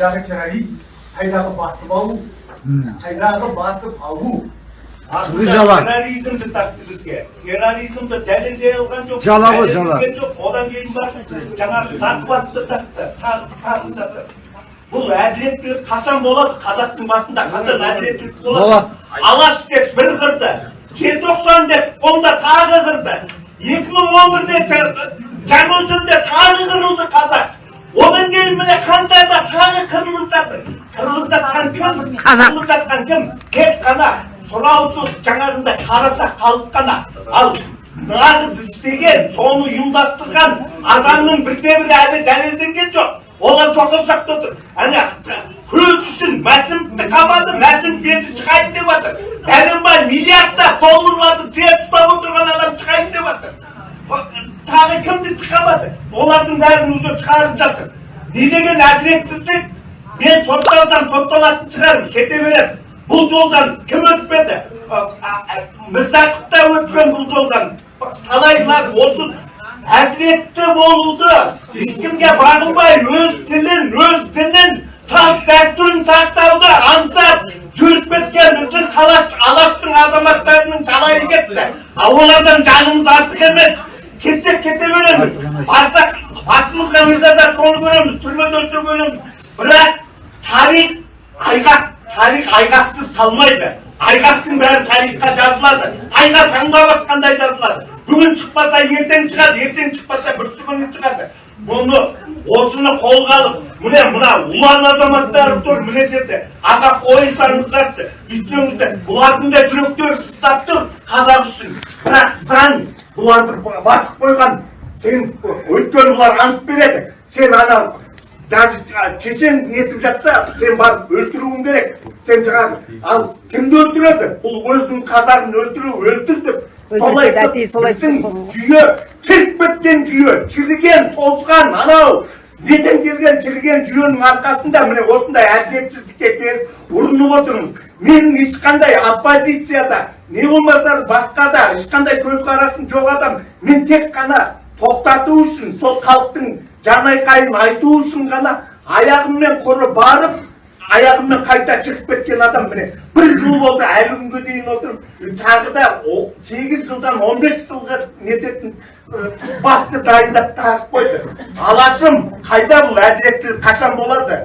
қайдағы террорист қайдағы басып алу қайдағы басып алу жала. терроризмді тақты бізге терроризмді дәлелдей алған жоқ Жала ғой, жала. жоқ одан кейін барып жаңағы захватты тақты тағы тағы тақты бұл әділеттілік қашан болады қазақтың басында қашан әділеттілік болады Болады. алаш деп бір қырды желтоқсан деп онда тағы қырды екі мың он бірде жаңаөзенде тағы қырылды қазақ одан кейін міне қаңтарда тағы қырылып жатыр қырылып жатқан кім қырылып жатқан кім тек қана сұраусыз жаңағындай қараша халық қана ал нағыз істеген соны ұйымдастырған адамның бірде бірі әлі дәлелденген жоқ олар жоғары жақта отыр ана көз үшін мәсімовті қамады мәсімов енді шығайын деп жатыр бәленбай миллиардтап долларларды жеп ұстап отырған адам шығайын деп жатыр тағы кімді қамады олардың бәрін уже шығарып жатыр. Не деген әділетсіздік? Мен сотталсам сотталатын шығар кете беремін бұл жолдан кім өтпеді? Мірзақов та өткен бұл жолдан. Талайлар осы әділетті болуды ешкімге бағынбай өз тілін өз дінін салт дәстүрін сақтауды аңсап жүріп кеткен біздің қалаш алаштың азаматтарының талайы кетті. Ал олардан жанымыз артық емес. Кетсек кете береміз барсақ басымызға не жазады соны көреміз түрмеде өлсе көреміз бірақ тарих айғақ тарих айғақсыз қалмайды айғақтың бәрі тарихқа жазылады тайға таңба басқандай жазылады бүгін шықпаса ертең шығады ертең шықпаса бүрсі күні шығады бұны осыны қолға алып міне мына ұлан азаматтар тұр мына жерде аға қойсаңыздаршы бүйтсеңіздер бұлардың да жүректері сыздап тұр қазақ үшін бірақ заң бұларды басып қойған сен өйткені бұлар ант береді. Сен ана даже шешең нетіп жатса сен барып өлтіруің керек. Сен жаңағы ал кімді өлтіреді? Бұл өзінің қазағын өлтіру өлтір деп солай біздің жүйе чіріп кеткен жүйе чіріген тозған анау. Неден келген чіріген жүйенің арқасында міне осындай әділетсіздікке келіп ұрынып отырмыз мен ешқандай оппозицияда не болмаса басқа да ешқандай көзқарасым жоқ адам мен тек қана тоқтату үшін сол халықтың жанайқайын айту үшін ғана аяғыммен құры барып аяғыммен қайта шығып кеткен адам міне бір жыл болды әлі күнге дейін отырмын тағы да сегіз жылдан он бес жылға нететін бапты дайындап тағып қойды. Алашым қайда бұл әділеттілік қашан болады?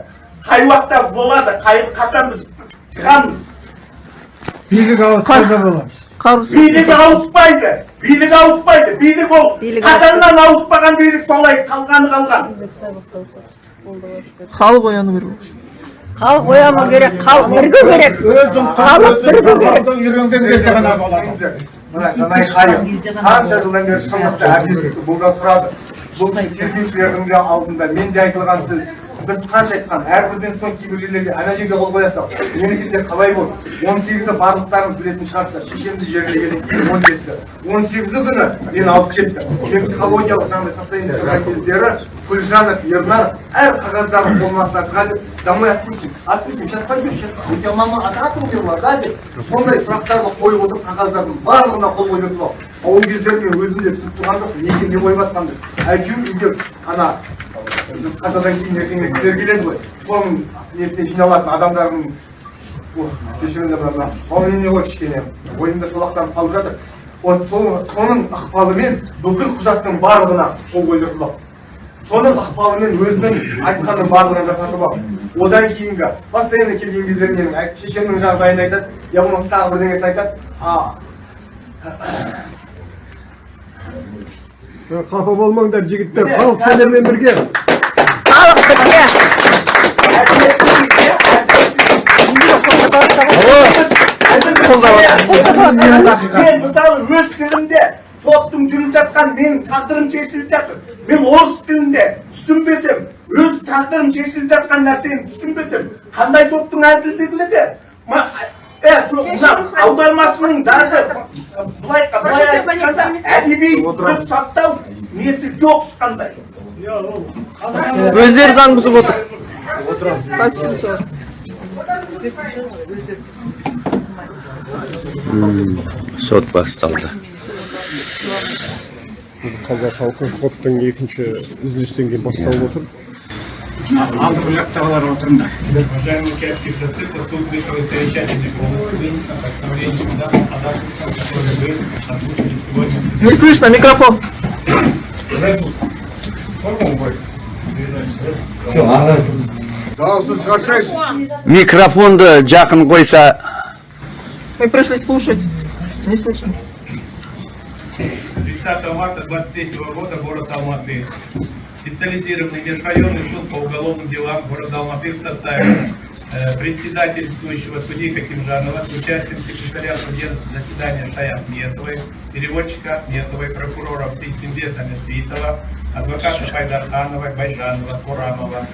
Қай уақытта болады? Қай қашан біз шығамыз? Билік ауысқанда болады? Билік ауыспайды. Билік ауыспайды. Билік ол қашаннан ауыспаған билік солай қалғаны қалған. Халық ояну керек халық ояну керек халық бірігу керек. Өзің халық бірігу керек. Үйренген кезде ғана болады мына жанайқайым қанша жылдан бері шындықты әділдікті сұрады. Бұл тергеушілердің де алдында мен де айтылған сөз. Біз қанша айтқан әрбірден соң кейбір жерлерге ана жерге қол қоя сал менікі де қалай болды он сегізі барлықтарыңыз білетін шығарсыздар шешемді жерлегеннен кейін он жетісі он сегізі күні мені алып кетті мен психологиялық жаңағыдай состояниеде тұрған кездері гүлжанов ернар әр қағаздарын қолына ұстатқан домой отпустим отпустим сейчас пойдешь сейчас у тебя мама от рака умерла да деп сондай сұрақтарды қойып отырып қағаздардың барлығына қол қойып отырып алып а ол кездері мен өзім де түсініп тұрған жоқпын неге не қойып жатқанымды әйтеуір үйге ана қазадан кейін ертеңге кісілер келеді ғой соның несіне жиналатын адамдардың кешіріңдер мына волнение ғой кішкене ойымда шолақтанып қалып жатыр вот соның ықпалымен бүкіл құжаттың барлығына қол қойдыртып алды соның ықпалымен өзінің айтқанының барлығын жасатып алды одан кейінгі постоянно келген кездері менің шешемнің жағдайын айтады я болмаса тағы бірдеңесін айтады а қапа болмаңдар жігіттер. Халық сендермен бірге. Мен мысалы өз тілімде соттың жүріп жатқан менің тағдырым шешіліп жатыр. Мен орыс тілінде түсінбесем өз тағдырым шешіліп жатқан нәрсені түсінбесем қандай соттың со- мына аудармашының даже былай былай айтқанда әдеби сөз сақтау несі жоқ ешқандай. Өздері заң бұзып отыр конституция сот басталды қазақ халқы соттың екінші үзілістен кейін басталып отыр Алды жақтағылар отырыңдар. Уважаемые участники процесса, суд высшего совещательной полностью вынесено постановление суда по ходатайствам, которые вы озвучили сегодня. Не слышно, микрофон. Микрофонды жақын қойса Мы пришли слушать. Не слышно. 30 марта 23 года город Алматы. Специализированный межрайонный суд по уголовным делам города Алматы в составе э, председательствующего судьи Хакимжанова с участием секретаря судебного заседания Шая Ахметовой, переводчика Ахметовой, прокурора Сейтимбета Месвитова, адвоката Хайдархановой, Байжанова, Курамова,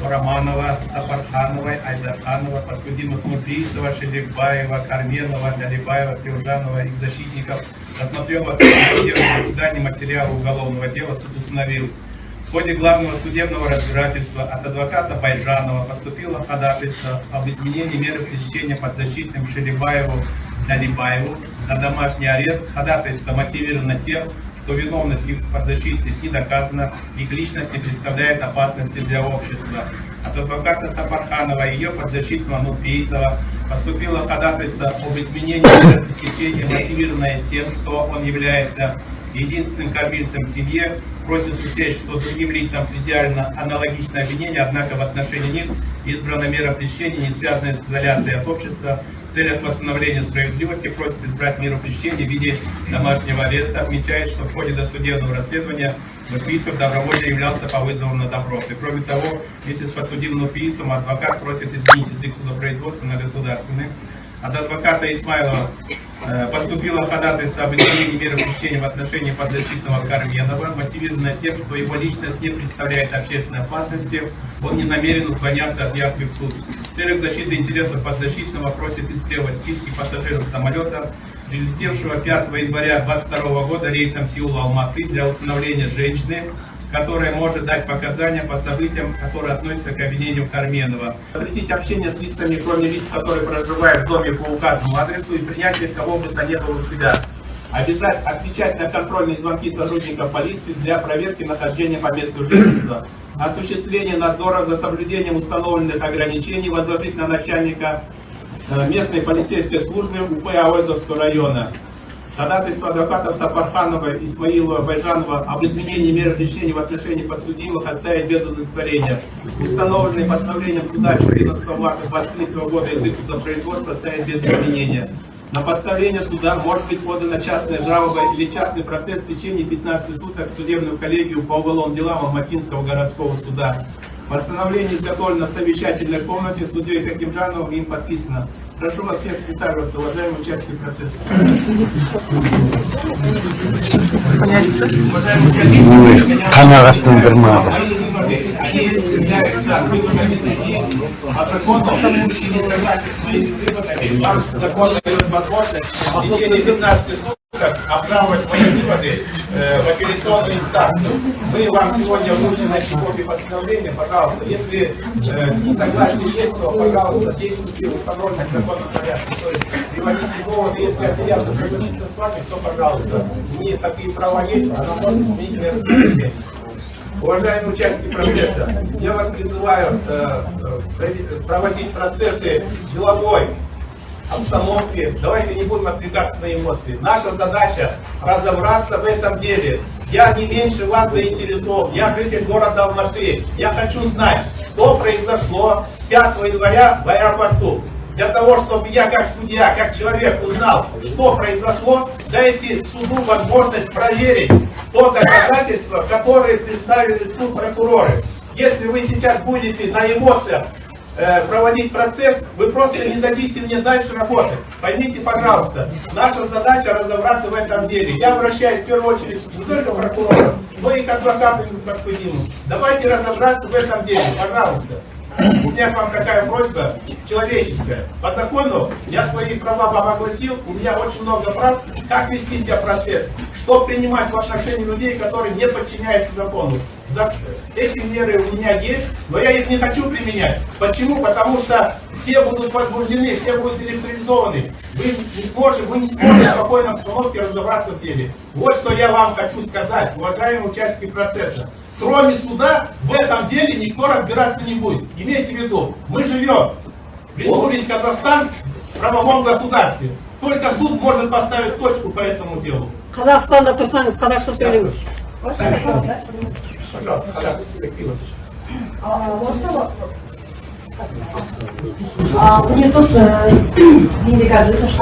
Романова, Сапархановой, Айдарханова, подсудимых Мудрисова, Шеликбаева, Карменова, Галибаева, Трюжанова, их защитников, рассмотрел заседании материалы уголовного дела, суд установил. В ходе главного судебного разбирательства от адвоката Байжанова поступило ходатайство об изменении меры пресечения подзащитным Шелибаеву Налибаеву на домашний арест. Ходатайство мотивировано тем, что виновность их подзащитных не доказана, их личность не представляет опасности для общества. От адвоката Сапарханова и ее подзащитного Нурпейсова поступило ходатайство об изменении меры пресечения, мотивированное тем, что он является единственным кормильцем в семье, просит учесть, что другим лицам идеально аналогичное обвинение, однако в отношении них избрана мера пресечения, не связанная с изоляцией от общества, целях восстановления справедливости просит избрать меру пресечения в виде домашнего ареста. Отмечает, что в ходе досудебного расследования Нуфиисов добровольно являлся по вызову на допрос. И кроме того, вместе с подсудимым Нуфиисом адвокат просит изменить язык судопроизводства на государственный. От адвоката Исмайлова э, поступило ходатайство об изменении меры пресечения в отношении подзащитного Карменова, мотивированное тем, что его личность не представляет общественной опасности, он не намерен уклоняться от явки в суд. В целях защиты интересов подзащитного просит истребовать списки пассажиров самолета, прилетевшего 5 января 2022 года рейсом Сеула-Алматы для установления женщины, которая может дать показания по событиям, которые относятся к обвинению Карменова. Запретить общение с лицами, кроме лиц, которые проживают в доме по указанному адресу и принятие кого бы то ни было у себя. Обязать отвечать на контрольные звонки сотрудников полиции для проверки нахождения по месту жительства. Осуществление надзора за соблюдением установленных ограничений возложить на начальника э, местной полицейской службы УП Ауэзовского района. Ходатайство адвокатов Сапарханова, Исмаилова, Байжанова об изменении меры пресечения в отношении подсудимых оставить без удовлетворения. Установленные постановлением суда 14 марта 23 года язык судопроизводства оставить без изменения. На постановление суда может быть подана частная жалоба или частный протест в течение 15 суток в судебную коллегию по уголовным делам Алматинского городского суда. Постановление изготовлено в совещательной комнате судьей Хакимжановым им подписано. Прошу вас всех присаживаться, уважаемые участники процесса. Канарат Нагермада. Они являются выводами оправдывать мои выводы э, в апелляционную инстанцию. Мы вам сегодня вручим эти копии постановления, пожалуйста. Если э, несогласие есть, то, пожалуйста, действуйте в установленном законном порядке. То есть приводите доводы, если апелляция согласится с вами, то, пожалуйста. Не такие права есть, она может изменить меру пресечения. Уважаемые участники процесса, я вас призываю э, э, проводить процессы деловой обстановке. Давайте не будем отвлекаться на эмоции. Наша задача разобраться в этом деле. Я не меньше вас заинтересован. Я житель города Алматы. Я хочу знать, что произошло 5 января в аэропорту. Для того, чтобы я как судья, как человек узнал, что произошло, дайте суду возможность проверить то доказательство, которое представили суд прокуроры. Если вы сейчас будете на эмоциях проводить процесс, вы просто не дадите мне дальше работать. Поймите, пожалуйста, наша задача разобраться в этом деле. Я обращаюсь в первую очередь не только к прокурорам, но и к адвокатам и к подсудимым. Давайте разобраться в этом деле, пожалуйста. У меня к вам такая просьба человеческая. По закону я свои права вам огласил, у меня очень много прав, как вести себя процесс, что принимать в отношении людей, которые не подчиняются закону. Эти меры у меня есть, но я их не хочу применять. Почему? Потому что все будут возбуждены, все будут электризованы. Вы не сможете, вы не сможете в спокойной обстановке разобраться в деле. Вот что я вам хочу сказать, уважаемые участники процесса. кроме суда, в этом деле никто разбираться не будет. Имейте в виду, мы живем в Республике Казахстан в правовом государстве. Только суд может поставить точку по этому делу. Қазақстанда тұрсаңыз қазақша сөйлеңіз. Сергеевич. міне сот менде қазір өтініш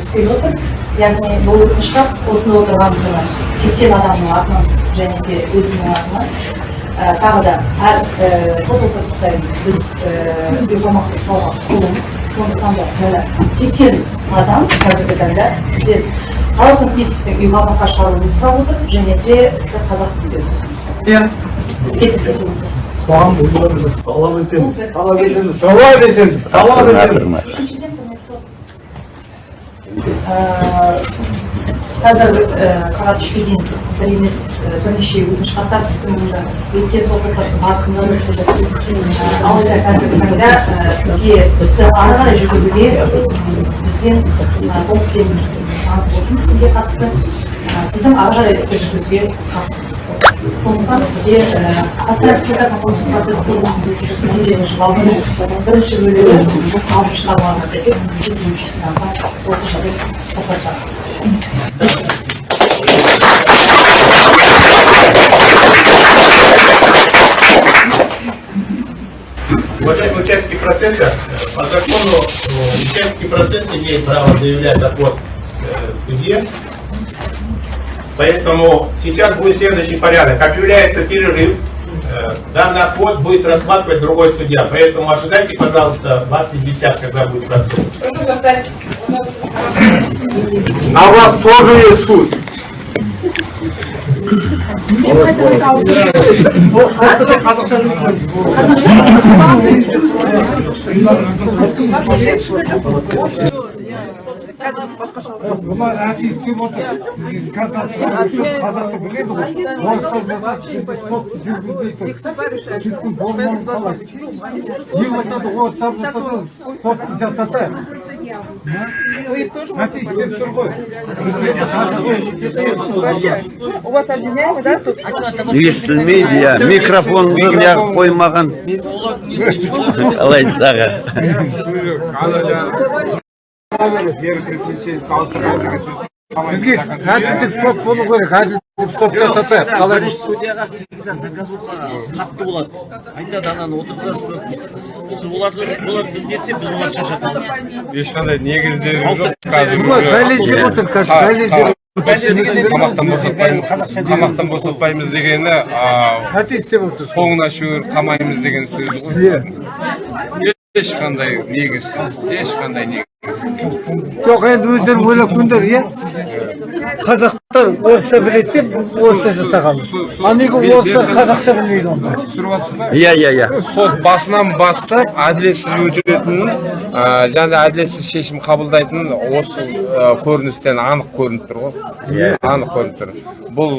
түспей отыр яғни бұл өтініш осында отырған сексен адамның атынан және де өзімнің атымнан ә, тағы да әр сот отырыста біз қамаққа ұстауға құқылымыз сондықтан да сексен адам қазіргі таңда шығаруын сұрап отыр және Иә. тіркесіңіздер талап етеміз талап етеміз талап етеміз талап қазір сағат үшке дейін бір емес бірнеше өтініш хаттар түсті мұнда өткен сот отырысы барысында да. Ә, алайда қазіргі таңда сізге істі ары қарай жүргізуге бізден толық сеніміміз танытып отырмыз сізге қатысты сіздің ары қарай істі жүргізуге қатысымыз сондықтан сізде қазақстан республикасының қылмыстық процесс кодексінің жүз елуінші бабының бірінші бөлігі алтыншы тармағына сәйкес сізге демеуші қинауға осы жерде тоқтатамыз Уважаемые участники процесса, э, по закону э, участники процесса имеют право заявлять отвод э, судье. Поэтому сейчас будет следующий порядок. Объявляется перерыв. Э, Данный отвод будет рассматривать другой судья. Поэтому ожидайте, пожалуйста, вас известят, когда будет процесс. а у вас тоже есть суд Бұлар Картасы қазақша біледі. У вас обвиняемый, да, тут? естілмейді иә микрофонды неғып қоймаған саға Бізге әділдік сот болу керек. Жасатады. Қалай судьяға всегда қатты болады айтады ананы отырғызасыз біз оларды олар біз біз оларды ешқандай негіздері жоқ Бұлар дәлелдеп отыр қазір. Дәлелдеп тамақтан босатпаймыз дегені Әке істеп отыр. соңына қамаймыз деген сөзі ғой ешқандай негізсіз ешқандай негіз Жоқ енді өздері ойлап иә? Қазақтар орысша біледі деп орысша жасағанбыз. А неге орыстар қазақша білмейді онда? түсіріп жатсыз ба иә иә иә сот басынан бастап әділетсіз өтетінін және әділетсіз шешім қабылдайтынын осы көріністен анық көрініп тұр ғой Иә. анық көрініп тұр бұл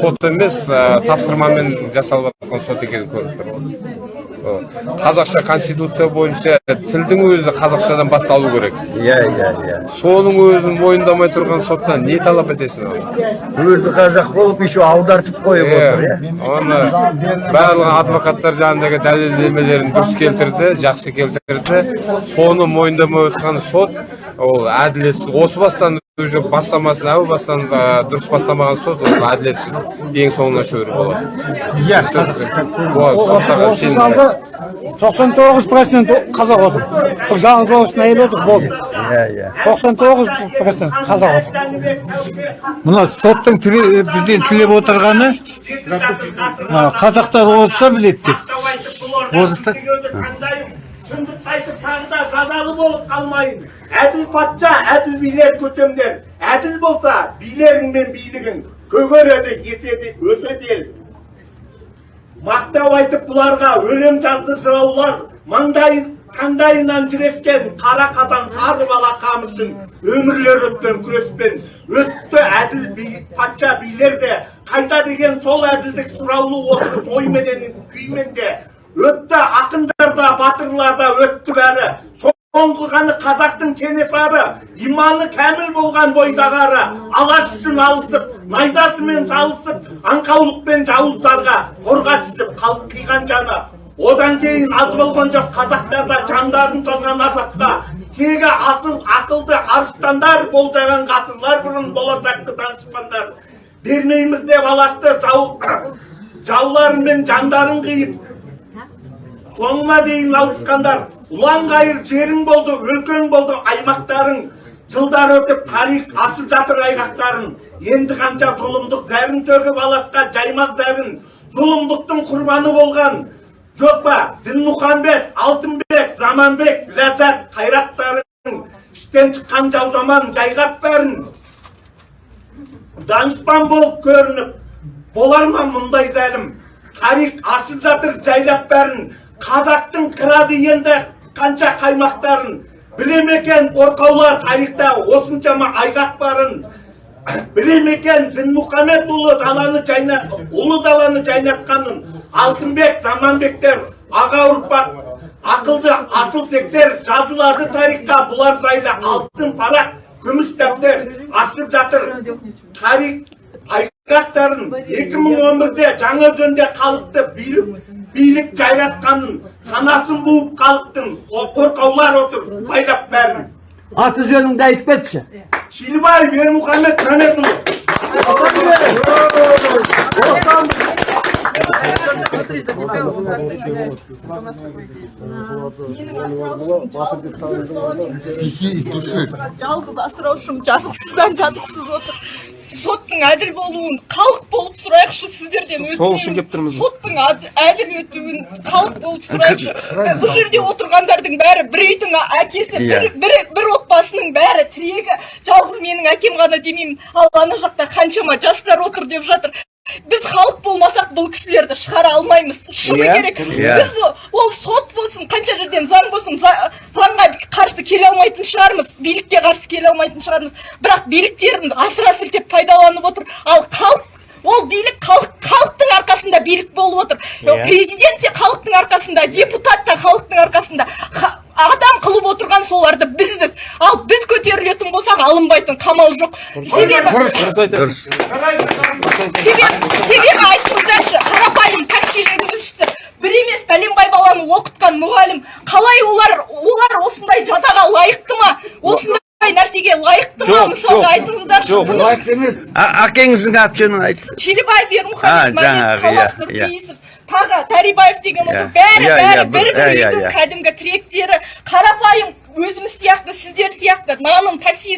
сот емес тапсырмамен жасалып жатқан сот екені көрініп тұр. Қазақша конституция бойынша тілдің өзі қазақшадан басталу керек. Иә иә иә. Соның өзін мойындамай тұрған соттан не талап етесің өзі қазақ болып еще аудартып қойып отыр иә. оны барлық адвокаттар жанындағы дәлелдемелерін дұрыс келтірді жақсы келтірді. Соны мойындамай отқан сот ол әділетсіз осы бастан уже бастамасын әу бастан ә, дұрыс бастамаған сот ол әділетсіз ең соңына шөгеру болады Иә, осы залда 99 процент қазақ отыр. Бір жалғыз орыстың әйелі отыр, болды. иә иә 99 процент қазақ отыр. Мына соттың тіле- бізден тілеп отырғаны қазақтар орысша біледі деп. Орыстар шындықты айтып тағы да жазалы болып қалмайын әділ патша әділ билер көсемдер. Әділ болса билерің мен билігің көгереді еседі өседі ел мақтау айтып бұларға өлең жазды жыраулар. Маңдайын таңдайынан жүрескен қара қазан сары бала қамышын өмірлер өткен күреспен. Өтті әділ би, патша билер де қайда деген сол әділдік сұраулы отырыс ойменен күймен де. Өтті ақындар да батырлар да өтті бәрі. Қылғаны қазақтың кенесары иманы кәміл болған бойдағары алаш үшін алысып найзасымен салысып аңқаулықпен жауыздарға қорға түсіп қалып қиған жаны. Одан кейін аз болған жоқ қазақтарда жандарын салған азапқа тегі асыл ақылды арыстандар болжаған ғасырлар бұрын болашақты данышпандар бермейміз деп алашты жау жауларымен жандарын қиып соңына дейін алысқандар ұлан ғайыр жерің болды өлкең болды аймақтарың жылдар өтіп тарих асып жатыр айғақтарын енді қанша зұлымдық зәрін төгіп алашқа жаймақ зәрін зұлымдықтың құрбаны болған жоқ па дінмұхамбет алтынбек заманбек ләззат қайраттарың іштен шыққан жау жаман жайғап бәрін данышпан болып көрініп болар ма мұндай зәлім? Тарих ашып жатыр жайлап бәрін қазақтың қырады енді қанша қаймақтарын біле ме екен қорқаулар тарихта осыншама айғақ барын біле ме екен даланы жайна ұлы даланы жайнатқанын алтынбек заманбектер аға ұрпақ ақылды асыл тектер жазылады тарихқа бұлар жайлы алтын парақ күміс дәптер ашып жатыр. Тарих айғақтарын 2011-де жаңаөзенде халықты билік билік жайратқанын санасын буып халықтың қорқаулар отыр байлап бәрін Аты жөніңді айтып кетші. шилібаев ермұхамед мәметұлы жалғыз асыраушым жазықсыздан жазықсыз отыр соттың әділ болуын халық болып сұрайықшы сіздерден сол үшін келіп тұрмыз соттың әд- әділ өтуін халық болып сұрайықшы. бұл жерде отырғандардың бәрі бір үйдің әкесі бір, Иә. бір, бір отбасының бәрі тірегі. Жалғыз менің әкем ғана демеймін. Ал ана жақта қаншама жастар отыр деп жатыр. Біз халық болмасақ бұл кісілерді шығара алмаймыз. Шыны Иә, керек. Иә. біз бұл- ол сот болсын қанша жерден заң болсын за- заңға қарсы келе алмайтын шығармыз билікке қарсы келе алмайтын шығармыз. Бірақ биліктерін асыра сілтеп пайдаланып отыр. Ал халық ол билік халық халықтың арқасында билік болып отыр. Президент те халықтың арқасында депутат та халықтың арқасында. Ха- адам қылып отырған соларды бізбіз. Ал біз көтерілетін болсақ алынбайтын қамал жоқ. Себебі себебі себебі айтыңыздаршы қарапайым такси жүргізушісі бір емес бәленбай баланы оқытқан мұғалім. Қалай олар олар осындай жазаға лайықты ма? Осындай нәрсеге лайықты ма? Мысалға айтыңыздаршы тыныш- емес. Әкеңіздің аты жөнін айт. челебаев ермұхамед иә, иә. нұрпейісов тағы тәрибаев деген отыр Иә, бәрі бәрі бір бір- үйдің кәдімгі тіректері. Қарапайым өзіміз сияқты сіздер сияқты. Нанын такси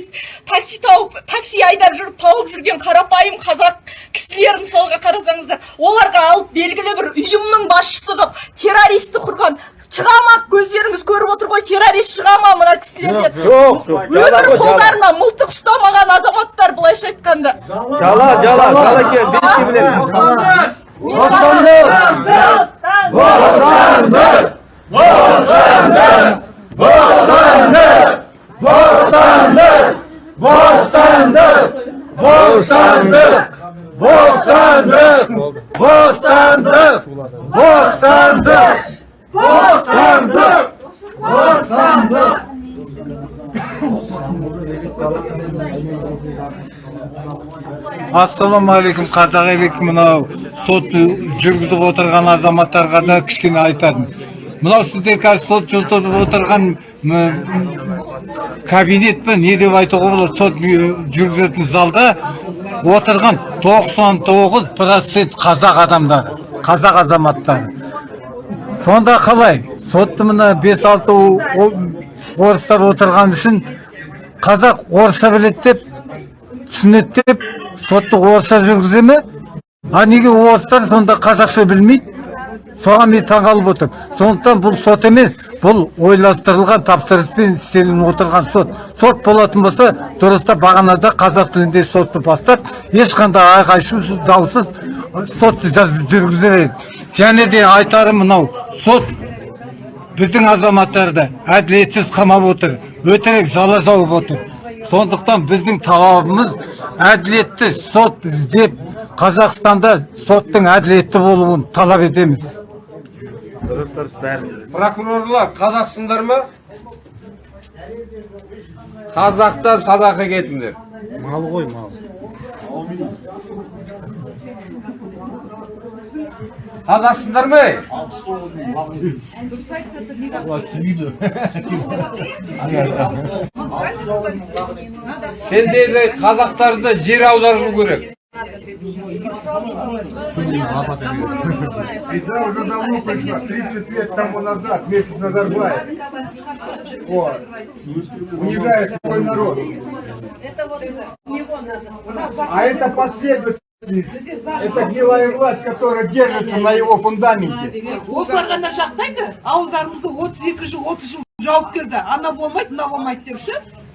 такси тауып такси айдап жүріп тауып жүрген қарапайым қазақ кісілер мысалға қарасаңыздар оларға алып белгілі бір ұйымның басшысы қылып террористті құрған шыға ма көздеріңіз көріп отыр ғой террорист шыға ма мына кісілерден жоқ жоқ өмір қолдарына мылтық ұстамаған азаматтар былайша айтқанда. Жала жала екен бетке білеміз Бостандық! Бостандық! Бостандық! Бостандық! Бостандық! Бостандық! ассалаумағалейкум қазақ елік мынау сот жүргізіп отырған азаматтарға да кішкене айтатын мынау сіздер қазір сот жүргізіп отырған кабинет пе не деп айтуға болады сот жүргізетін залда отырған 99 процент қазақ адамдары қазақ азаматтары. Сонда қалай? Сотты мына бес алты орыстар отырған үшін қазақ орысша біледі деп түсінеді деп сотты орысша жүргізе ме? А неге орыстар сонда қазақша білмейді? Соған мен таңғалып отырмын сондықтан бұл сот емес бұл ойластырылған тапсырыспен істелініп отырған сот. Сот болатын болса дұрыстап бағанада қазақ тілінде сотты бастап ешқандай айқай шусыз даусыз сотты жүргізер және де айтарым мынау сот біздің азаматтарды әділетсіз қамап отыр өтірік жала жауып отыр. Сондықтан біздің талабымыз әділетті сот іздеп қазақстанда соттың әділетті болуын талап етеміз. Прокурорлар қазақсыңдар ма қазақтан садақа кетіңдер Мал ғой, мал. қазақсыңдар ма ей? сендерді қазақтарды жер аудару керек Весна уже давно пришла, 30 лет тому назад, с Назарбаев. Вот. Унижает свой народ. А это последовательность. Это гнилая власть, которая держится на его фундаменте. осылар ғана жақтайды ауыздарымызды отыз екі жыл отыз жыл жауып келді ана болмайды мына болмайды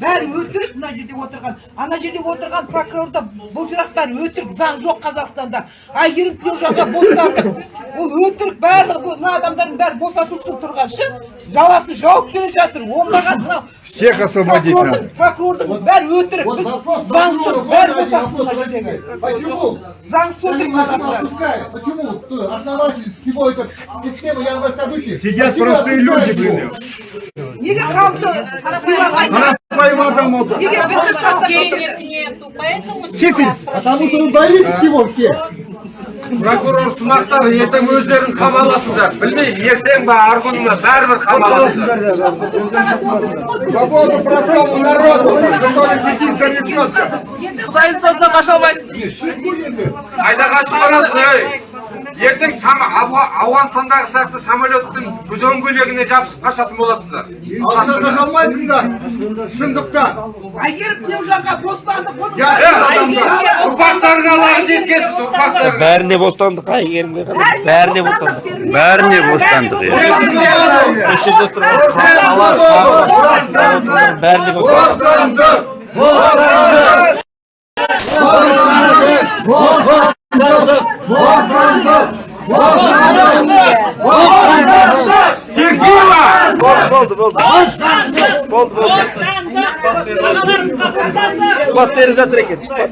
бәрі өтірік мына жерде отырған. Ана жерде отырған прокурор да бұлжырақтар өтірік. Заң жоқ қазақстанда. Әйгерім тілеужанға бостандық. Ол өтірік. Барлығы бұл- мына адамдардың бәрі босатылсын тұрған ше жаласын жауып келе жатыр. Оңбаған мынау. Всех освободить прокурордың надо. прокурордың бәрі өтірік. біз заңсыз бәрі босатсын мына жердегі. Почему? заңсыз почему? Адамдар основатель всего этой системы событий? Сидят простые люди, блин. неге халықты сыйламайды Неге бізді денег нету, поэтому Сифилис. Потому что вы боитесь всего всех. прокурор сынақтар ертең өздерің қамаласыңдар білмеймін ертең ба арғы күні бәрібір қамаласыңдар қайда қашып барасың ей ертең ауғанстандағы сияқты самолеттің дөңгелегіне жабысып қашатын боласыңдар Алса қашалмайсыңдар. Шындықтан. әйгерім тілеужанға бостандық оның Я- бәрі- ұрпақтарыңа лағнет жеткенсін ұрпақтарыңа бәріне бостандық әйгерімге бәріне бостандық. Бәріне бостандық. осы жерде тұрған алаш бәріне бостандық. Бостандық. Бостандық. Болды болды болды болды сұхбат беріп жатыр екен сұхбат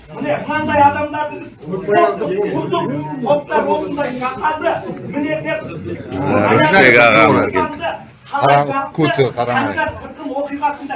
міне мынандай адамдарды біз ұлттық топтар осындай жасады міне деп Рысбек ағамыз келді. Қарам, көті қарамай. оқиғасында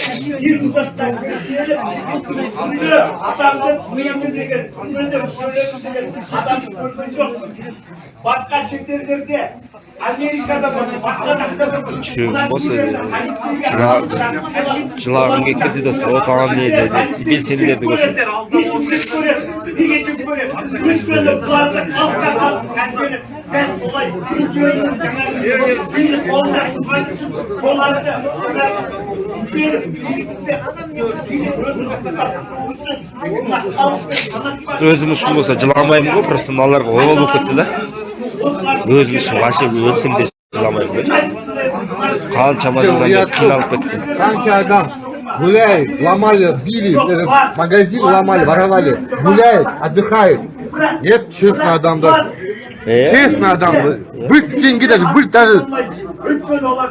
адамды өлемін деген өлемін деген адамды көрген жоқ басқа шетелдерде америкада болсын басқа жақта болсын жылағым келіп кетті досы отан не деді белсенділерді көрсін өзім үшін болса жыламаймын ғой просто мыналарға обал болып кетті да өзім үшін вообще өлсем де жыламаймын ғой қаншама жылдан бері қиналып кетті Қанша адам гуляет, ломали, били, этот магазин ломали, воровали, гуляет, отдыхает. Нет, честно адамдар. Е, Честно адамдар. Бір теңге даже, бір даже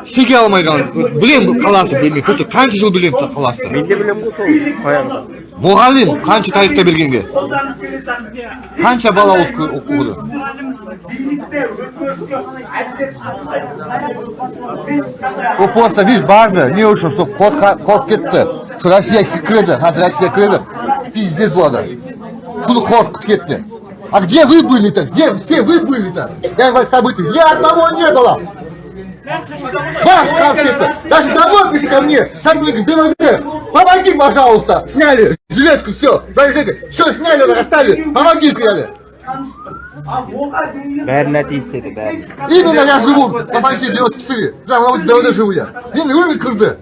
шеге алмай қалған. Білемін қаласы білмей. Просто қанша жыл білемін қаласы. мен де білемін ғой сол қоямын Мұғалім қанша тарихта бергенге. Қанша бала оқы- оқыды. Просто, видишь, барды. Не үшін, что код, код кетті. Что Россия кіреді, қазір Россия кіреді. Пиздец болады. Тут код кетті. А где вы были-то? Где все вы были-то? Я вас событий. Ни одного не было. Шкаф кетті. Даже домой пришли ко мне. Говорят, ДВД, помоги, пожалуйста. Сняли жилетку, все. Все сняли, оставили. Помоги, сказали. бәріне тиістеді бәрі Именно я живу по соседней 94. Да, на улице ДВД живу я. Мен өмір кірді.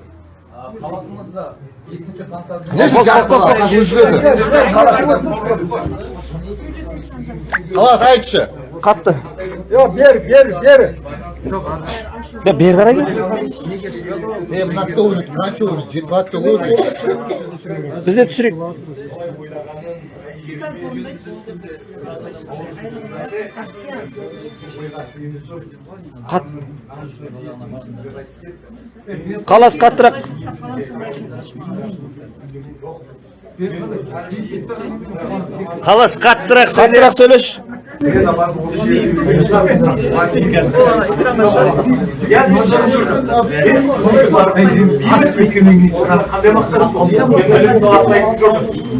Конечно, қашын жүреді. Қалас айтшы. қатты Yok, бер, бер, бер. Да бері қарай келсін біз де түсірейік қалас қаттырақ Қалас қаттырақ қаттырақ сөйлеші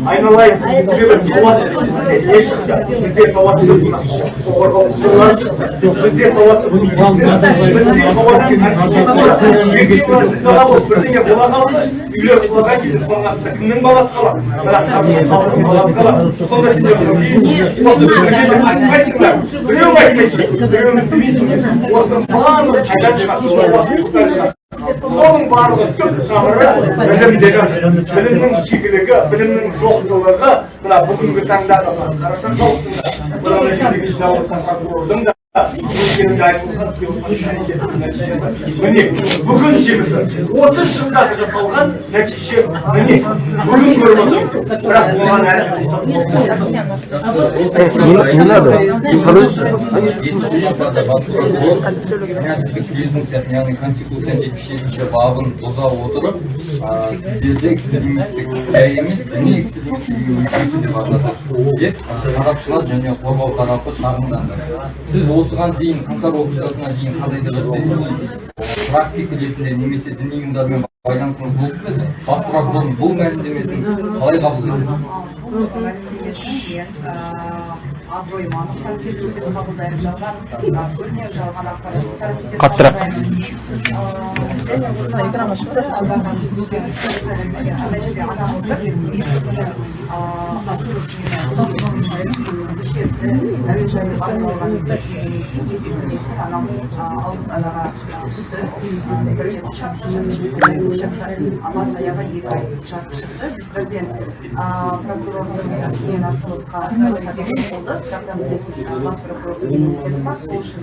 Айналайын, кімнің баласы қалады соның барлығы түп білімнің білімнің жоқтылығы мына бүгінгі таңда да қараша халықтың бүгін жемісі. отыз жылда жасалған нәтиже міне бүгін көріп отырмыз бірақ оған жетпіс жетінші бабын бұза отырып а, сарапшылар және қорғау тарапы шағымданды сіз осыған дейін қаңтар оқиғасына дейін қандай да бір діни практика ретінде немесе діни ұйымдармен байланысыңыз болып па еді бас прокурордың бұл мәлімдемесін қалай қабыл етесіз жалған көрнеу жалған ақпарат қаттырақ бас аяғы екі ай жатып шықты біз бірден прокурордың үстінен болды бас прокурордың бар сол үшін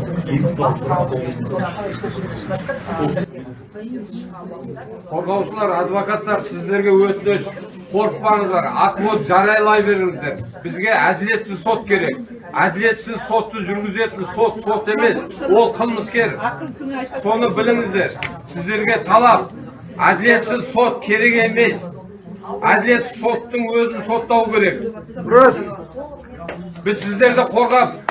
қорғаушылар адвокаттар сіздерге өтініш. Қорықпаңыздар отвод жариялай беріңіздер. Бізге әділетті сот керек. Әділетсіз сотсыз жүргізетін сот сот емес ол қылмыскер. Соны біліңіздер. Сіздерге талап. Әділетсіз сот керек емес. Әділетті соттың өзін соттау керек. Біз сіздерді қорғап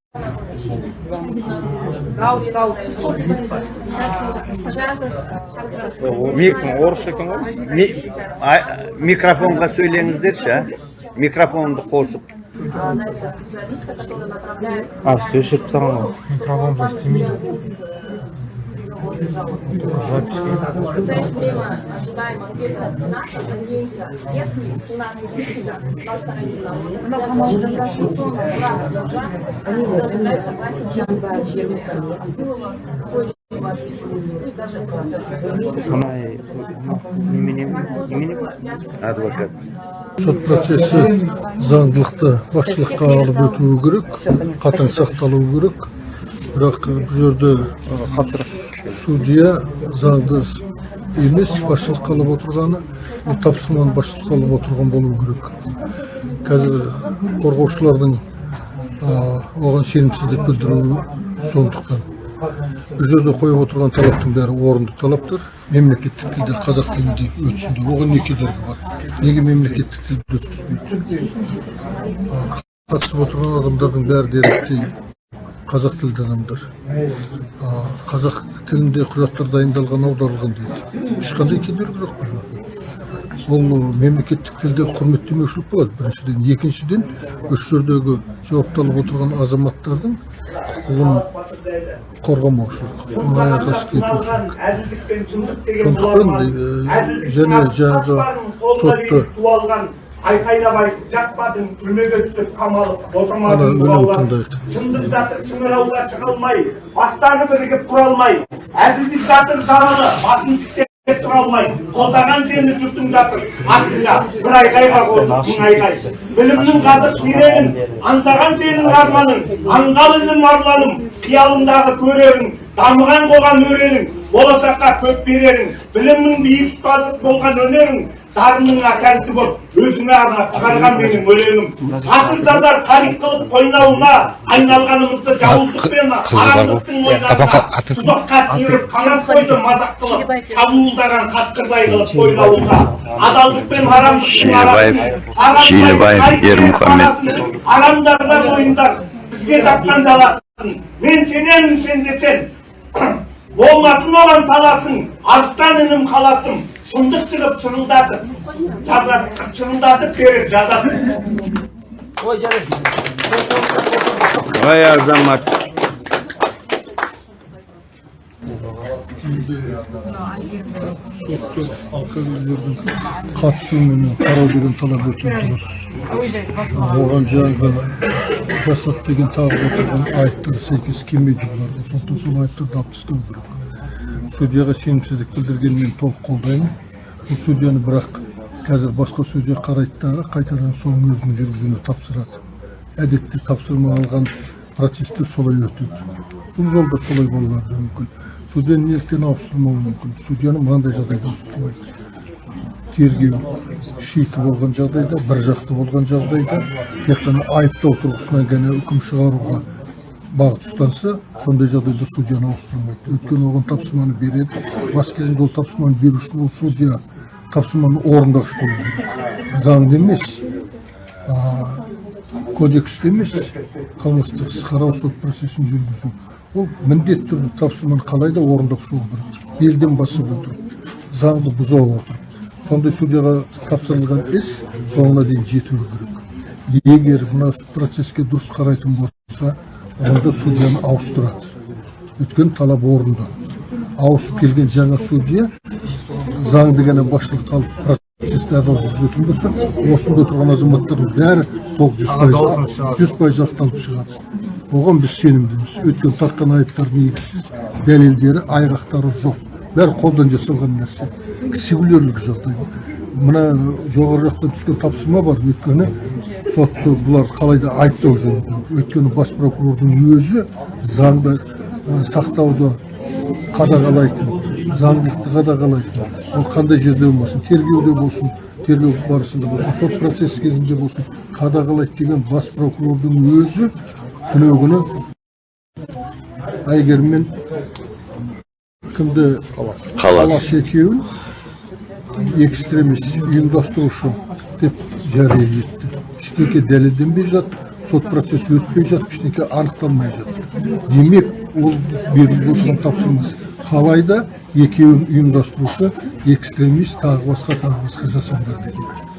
орысша екен ғой. Микрофонға сөйлеңіздерші а? Микрофонды қосып. А, сөз жүріп тұрған ғой Микрофон істемейді. В настоящее время ожидаем ответа от Сената. Надеемся, если Сенат действительно на стороне народа, права должны дать согласие адвокат сот процесі заңдылықты басшылыққа алып өтуі керек қатаң сақталуы керек бірақ бұл жерде судья заңды емес басшылыққа алып отырғаны бұл тапсырманы басшылыққа алып отырған болуы керек. Қазір қорғаушылардың оған сенімсіздік білдіруі сондықтан. Бұл жерде қойып отырған талаптың бәрі орынды талаптар. Мемлекеттік тілде қазақ тілінде өтсін деп оған не кедергі бар. Неге мемлекеттік тілде өткізбейді қатысып отырған адамдардың бәрі деректей қазақ тілді адамдар қазақ тілінде құжаттар дайындалған аударылған дейді. Ешқандай кедергі жоқ бұл жерде. Ол мемлекеттік тілде құрметтемеушілік болады біріншіден екіншіден осы жердегі жауапталып отырған азаматтардың құқығын қорғамаушылық сондықтан және жаңағы сотты айтып жатпадың түрмеге түсіп қамалып босамадың тыңдайық шындық жатыр шыңырауға шыға алмай бастары бірігіп тұра алмай әділдік жатыр жаралы басын тіктеп тұра алмай қолдаған сені жұртың жатыр. Артыңа бір айғайға қосып мың айғай. білімнің қазық керегін аңсаған сенің арманың аңғал інім арланым қиялыңдағы көрерің дамыған қоғам өрелің болашаққа көк берерің білімнің биік ұстазы болған өнерің дарыныңа кәсіп боп өзіңе арнап шығарған менің өлеңім. Атыз жазар тарих қылып қойнауына айналғанымызды жауыздықпен арамдықтың ойнауына тұзаққа түсіріп қанат қойды мазақ қылып шабуылдаған қасқырдай қылып бойлауға адалдық пен арамдықтың арасын Шилебаев Ермұхамед. арамдарда мойындар бізге жапқан жаласын. Мен сенемін сен болмасын оған таласың арыстан інім қаласым шындық шығып шырылдатып жаза- шырылдатып беріп жазасын ой қатысуымен қарау деген талап дұрыс оған жаңағы жасат деген тағып отырған айыптар сәйкес келмейді бұларға сондықтан сол айыптарды алып тастау керек судьяға сенімсіздік білдіргенін толық қолдаймын бұл судьяны бірақ қазір басқа судья қарайды дағы қайтадан соның өзінің жүргізуіне тапсырады әдетте тапсырма алған процесстер солай өтеді бұл жолда солай болуы әбден мүмкін судьяны неліктен ауыстырмауы мүмкін судьяны мынандай жағдайда ауыстырмайды тергеу шикі болған жағдайда бір жақты болған жағдайда тек қана айыптау тұрғысынан ғана үкім шығаруға бағыт ұстанса сондай жағдайда судьяны ауыстырмайды. Өйткені оған тапсырманы береді. Бас кезінде ол тапсырманы беруші ол судья тапсырманы орындаушы болу керек. Заңды емес а, кодексте емес қылмыстық іс қарау сот процесін жүргізу. Ол міндетті түрде тапсырманы қалай да орындап шығу керек. Белден басып отырып заңды бұза отырып сондай судьяға тапсырылған іс соңына дейін жетуі керек. Егер мына процеске дұрыс қарайтын болса онда судьяны ауыстырады. Өйткені талап орында ауысып келген жаңа судья заңды ғана басшылыққа алып жүргізетін болса осында тұрған азаматтардың бәрі толық жүз пайыз жүз пайыз ақталып шығады оған біз сенімдіміз. Өйткені таққан айыптар негізсіз дәлелдері айғақтары жоқ. Бәрі қолдан жасалған нәрсе. Кісігулерлік жағдай. Мына жоғары жақтан түскен тапсырма бар. Өйткені сотты бұлар қалай да айыптау жөнінде өйткені бас прокурордың өзі заңды сақтауды қадағалайтын заңдылықты қадағалайтын. Ол қандай жерде болмасын тергеуде болсын тергеу барысында болсын сот процесі кезінде болсын қадағалайды деген бас прокурордың өзі күні күні әйгерім мен кімді қалас екеуін экстремист ұйымдастырушы деп жария етті. Ештеңе дәлелденбей жатыр сот процесі өтпей жатып ештеңе анықталмай жатыр демек ол беріліп отырған тапсырмасы. Қалай да екеуін ұйымдастырушы экстремист тағы басқа тағы басқа жасаңдар деген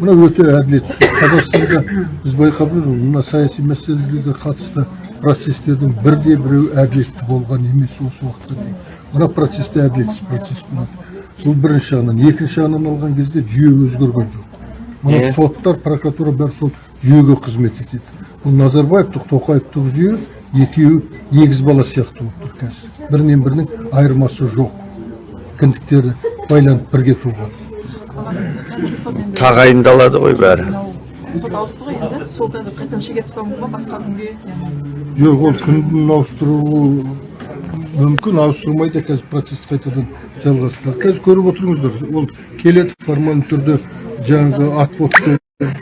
мына өте әділетсіз қазақстанда біз байқап жүрміз мына саяси мәселелерге қатысты процестердің бірде біреу әділетті болған емес осы уақытқа дейін. Мына процесте әділетсіз процесс болады. Бұл бірінші жағынан. Екінші жағынан алған кезде жүйе өзгерген жоқ. Мына соттар прокуратура бәрі сол жүйеге қызмет етеді. Бұл назарбаевтық тоқаевтық жүйе екеуі егіз бала сияқты болып тұр қазір. Бірінен бірінің айырмасы жоқ. Кіндіктері байланып бірге туған Тағайындалады ғой бәрі. сот ауысты ғой енді. Сол қазір қайтадан шегеріп тастауы мүмкін ба басқа күнге? Жоқ ол күнін ауыстыруы мүмкін ауыстырмайды қазір процесс қайтадан жалғастырады қазір көріп отырыңыздар ол келеді формальды түрде жаңағы отводты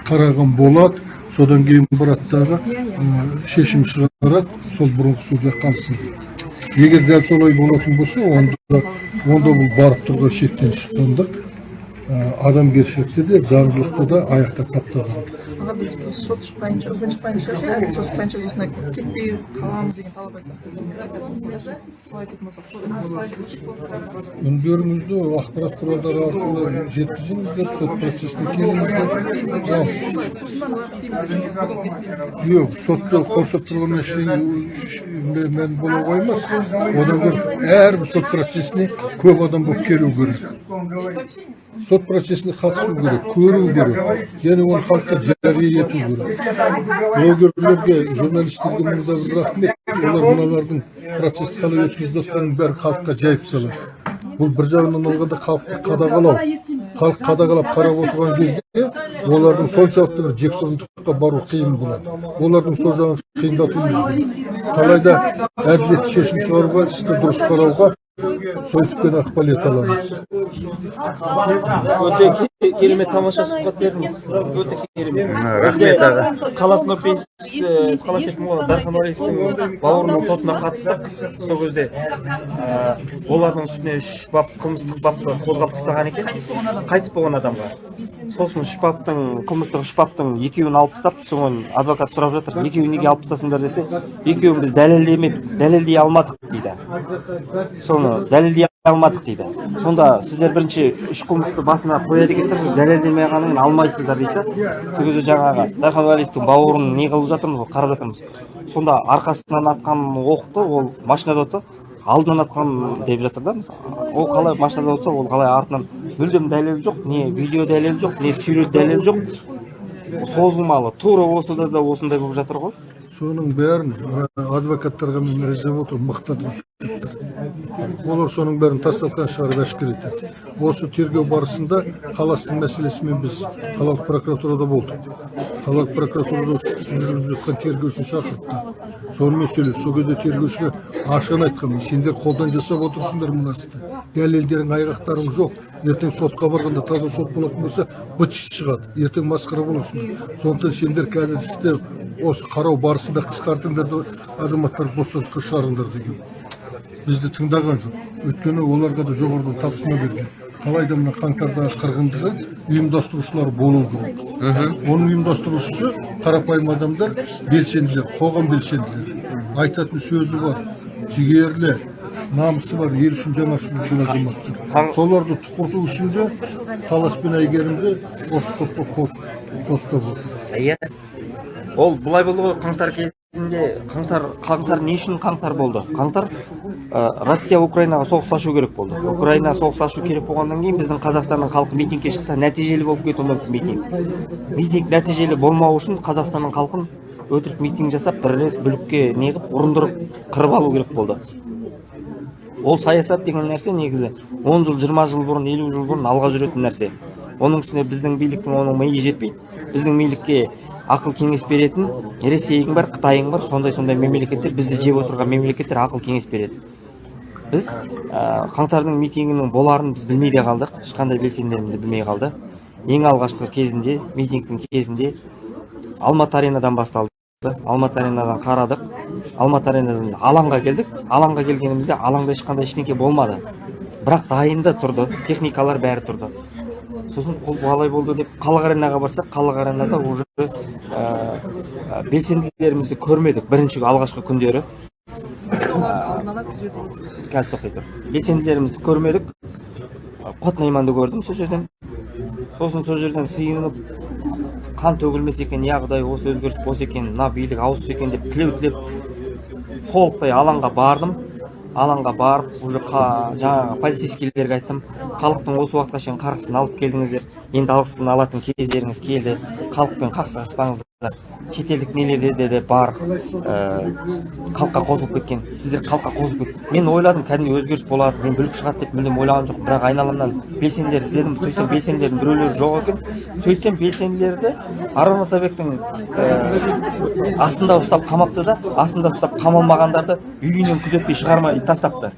қараған болады содан кейін барады дағы шешім шығарады сол бұрынғы судья қалсын. Егер дәл солай болатын болса онда онда бұл барып тұрған шектен шыққандық адамгершілікті де заңдылықты да аяқта таптағандық аға біз сот шықпайынша үкім шықпайынша әділ сот шықпайынша осындай кетпей қаламыз деген талап айтсақ үндеріңізді ақпарат құралдары арқылы жеткізіңіздер сот процесіне келіңіздер ал осылай сыртынан дейміз емес бүгін естімейміз жоқ сотты қоршап тұрған нәрсе мән бола қоймас одан гөрі әрбір сот процесіне көп адам болып келу керек сот процесіне қатысу керек көру керек және оны халыққа керек блогерлерге журналистерге мында бір рахмет олар мыналардың процессті қалай өткізіп жатқанын бәрін халыққа жайып салады бұл бір жағынан алғанда халықты қадағалау халық қадағалап қарап отырған кезде олардың соншалықты бір жексұрындыққа бару қиын болады олардың сол жағын қиындату қалайда әділетті шешім шығаруға істі дұрыс қарауға сол түспен ықпал ете аламыз өте керемет тамаша сұхбат бердіңіз өте керемет Рахмет аға. қалас нұрпейісов қалай кеттім ғой дархан уәлиевтің бауырының сотына қатыстық сол кезде олардың үстіне үш бап қылмыстық бапты қозғап тастаған екен. Қайтыс болған адамға. Сосын үш баптың қылмыстық үш баптың екеуін алып тастап соған адвокат сұрап жатыр екеуін неге алып тастасыңдар десе екеуін біз дәлелдемеп дәлелдей алмадық дейді. Соны дәлелдей алмадық дейді. Сонда сіздер бірінші үш қылмысты басына қояды екенсіздер дәлелдемей қалғаннан алмайсыздар дейді. Да сол кезде жаңағы дархан бауырын не қылып жатырмыз ғой қарап жатырмыз. Сонда арқасынан атқан оқты ол машинада отыр алдынан атқан деп жатыр да ол қалай машинада отса ол қалай артынан мүлдем дәлел жоқ не видео дәлел жоқ не сюжет дәлел жоқ. Созылмалы тура осыда да осындай болып жатыр ғой. Соның бәрін адвокаттарға мен риза болып отырмын олар соның бәрін тастатқан шығарып әшкере етеді. Осы тергеу барысында қаластың мәселесімен біз қалалық прокуратурада болдық. Қалалық прокуратурада жүргізіп жатқан тергеушіні шақыртты. Сонымен сөйлесті сол кезде тергеушіге ашығын айтқанмын сендер қолдан жасап отырсыңдар мына істі дәлелдерің айғақтарың жоқ. Ертең сотқа барғанда таза сот болатын болса быт шығады ертең масқара боласыңдар. Сондықтан сендер қазір істі осы қарау барысында қысқартыңдар да азаматтарды бостандыққа шығарыңдар деген. Бізді тыңдаған жоқ. Өйткені оларға да жоғарыдан тапсырма берген. Қалайда мына қаңтардағы қырғындығы ұйымдастырушылар болу керек. Оның ұйымдастырушысы қарапайым адамдар белсенділер қоғам белсенділері. Айтатын сөзі бар. Жігерлі намысы бар ел үшін жан ашып жүрген азаматтар. Соларды тұқырту үшін де талас пен әйгерімді осы топқа қосып соттап отыр. Иә ол былай болды ғой қаңтар кезінде қаңтар қаңтар не үшін қаңтар болды? Қаңтар ә, россия украинаға соғыс ашу керек болды. Украина соғыс ашу керек болғаннан кейін біздің қазақстанның халқы митингке шықса нәтижелі болып кетуі мүмкін митинг. Митинг нәтижелі болмау үшін қазақстанның халқын өтірік митинг жасап бірлес бүлікке неғып ұрындырып қырып алу керек болды. Ол саясат деген нәрсе негізі 10 жыл 20 жыл бұрын 50 жыл бұрын алға жүретін нәрсе. Оның үстіне біздің биліктің оның миы жетпейді. Біздің билікке ақыл кеңес беретін ресейің бар қытайың бар сондай сондай мемлекеттер бізді жеп отырған мемлекеттер ақыл кеңес береді. Біз ә, қаңтардың митингінің боларын біз білмей де қалдық ешқандай белсенділеріміз білмей қалды ең алғашқы кезінде митингтің кезінде алматы аренадан басталды. Алматы аренадан қарадық. Алматы аренадан алаңға келдік. Алаңға келгенімізде алаңда ешқандай ештеңке болмады. Бірақ дайында тұрды техникалар бәрі тұрды. Сосын ол қалай болды деп халық аренаға барсақ халық аренада уже ә, белсенділерімізді көрмедік бірінші алғашқы күндері. Түзету қазір тоқтай тұр. Белсенділерімізді көрмедік. Қот найманды көрдім сол жерден. Сосын сол жерден сыйынып қан төгілмесе екен иә құдай осы өзгеріс болса екен мына билік ауысса екен деп тілеу тілеп толықтай алаңға бардым. Алаңға барып уже жаңағы полицейскийлерге айттым. Халықтың осы уақытқа шейін қарғысын алып келдіңіздер. Енді алғысын алатын кездеріңіз келді халықпен қақтығыспаңыздар. Шетелдік нелерде де бар ә, халыққа қосылып кеткен сіздер халыққа қосылып кет. Мен ойладым кәдімгі өзгеріс болады мен бүлік шығады деп мүлдем ойлаған жоқпын бірақ айналамнан белсенділерді іздедім сөйтсем белсенділердің біреулері жоқ екен. Сөйтсем белсенділерді арон атабектің ә, астында ұстап қамапты да астында ұстап қамалмағандарды үйінен күзетпей шығармай тастапты.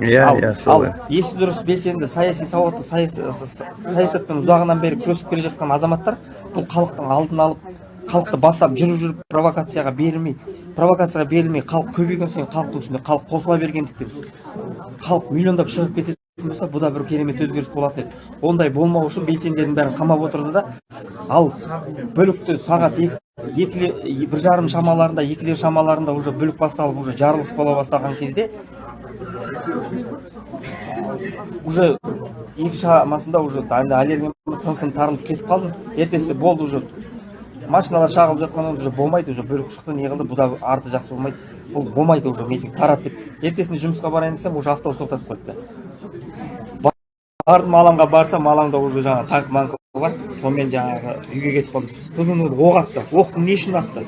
Иә, иә, ал есі дұрыс белсенді саяси сауатты саяси, с- саясатпен ұзағынан бері күресіп келе жатқан азаматтар бұл халықтың алдын алып халықты бастап жүріп жүріп провокацияға берілмей провокацияға берілмей халық көбейген сайын халықтың үстіне халық қосыла бергендіктен халық миллиондап шығып кететін болса бұл да бір керемет өзгеріс болады еді. Ондай болмау үшін белсенділердің бәрін қамап отырды да ал бүлікті сағат екі екіле бір жарым шамаларында екілер шамаларында уже бүлік басталып уже жарылыс бола бастаған кезде уже екі шамасында уже аллергия тынысым тарылып кетіп қалдым. Ертесі болды уже. Машиналар шағылып жатқаннан уже болмайды уже бүлік шықты не қылды бұл да арты жақсы болмайды. Бұл болмайды уже митинг тарады деп. Ертесінде жұмысқа барайын десем уже автобус тоқтатып қойыпты. Бардым алаңға барсам алаңда уже жаңағы танк манк бар. Сонымен жаңағы үйге кетіп қалдым. Сосын оқ атты оқты не үшін атты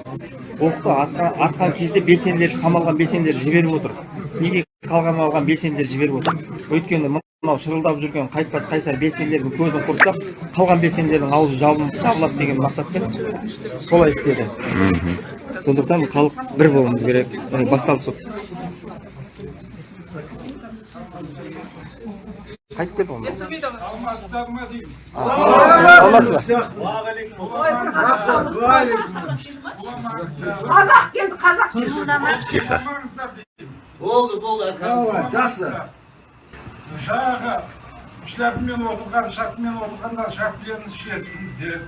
оқты атқан кезде белсенділер қамалған белсенділер жіберіп отыр. Неге қалған алған белсенділер жіберіп отыр. Өйткені мынау шырылдап жүрген қайтпас қайсар белсенділердің көзін құртсақ қалған белсенділердің аузы жабылып жабылады деген мақсатпен солай істеді. Сондықтан халық бір болуымыз керек. Міне басталды сол қайтып кетті ма деймін қазақ келді қазақ келді Тихо. Болды болды жақсы жаңағы шляпмен отырған шапкамен отырғандар шапкілерін шешіңіздер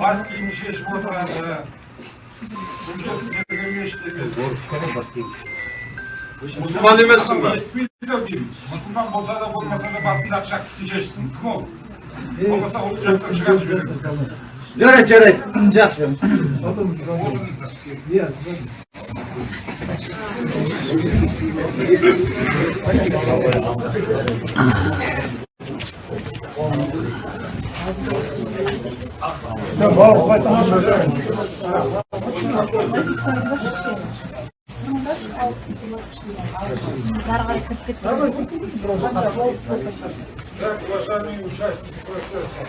бас киімін шешіп отырады. Бұл жер сіздерге мешіт емес мұсылман емессің ба естімейді деймін мұсылман болса да болмаса да басындағы шапкасын шешсін кім ол? Болмаса осы жақтан шығарып жібереді жарайды жарайды жақсы Так, уважаемые участники процесса,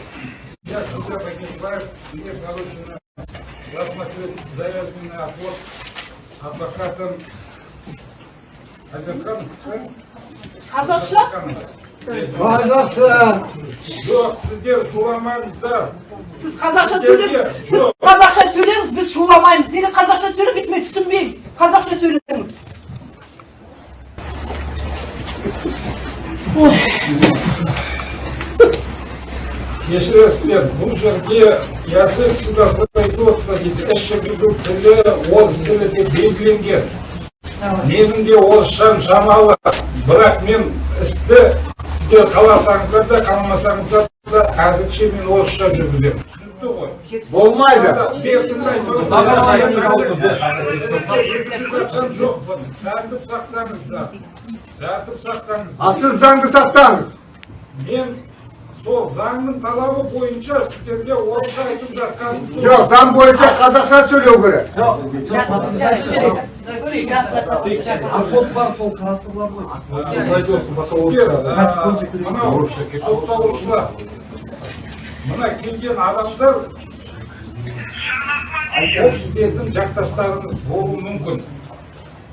я Судья Багишбаев, мне поручено рассмотреть заявленный отвод адвокатом Айдархан. қазақша Қазақша. Жоқ, сіздер шуламаңыздар. сіз қазақша сөйлеңіз сіз қазақша сөйлеңіз біз шуламаймыз неге қазақша сөйлемейсіз мен түсінбеймін қазақша сөйлеңіз кешіресіздер бұл жерде язык судопроизводства дейді іс жүргізу тілі орыс тілі деп белгіленген менің де орысшам шамалы бірақ мен істі сіздер қаласаңыздар да қаламасаңыздар да әзірше мен орысша жүргіземін. Түсінікті ғой. Болмайды. Тәртіп сақтаңыздар тәртіп сақтаңыздар а сіз заңды сақтаңыз. Мен сол заңның талабы бойынша сіздерге орысша айтып жатқаным сол жоқ заң бойынша қазақша сөйлеу керек. Сотталушылар мына келген адамдар ол сіздердің жақтастарыңыз болуы мүмкін.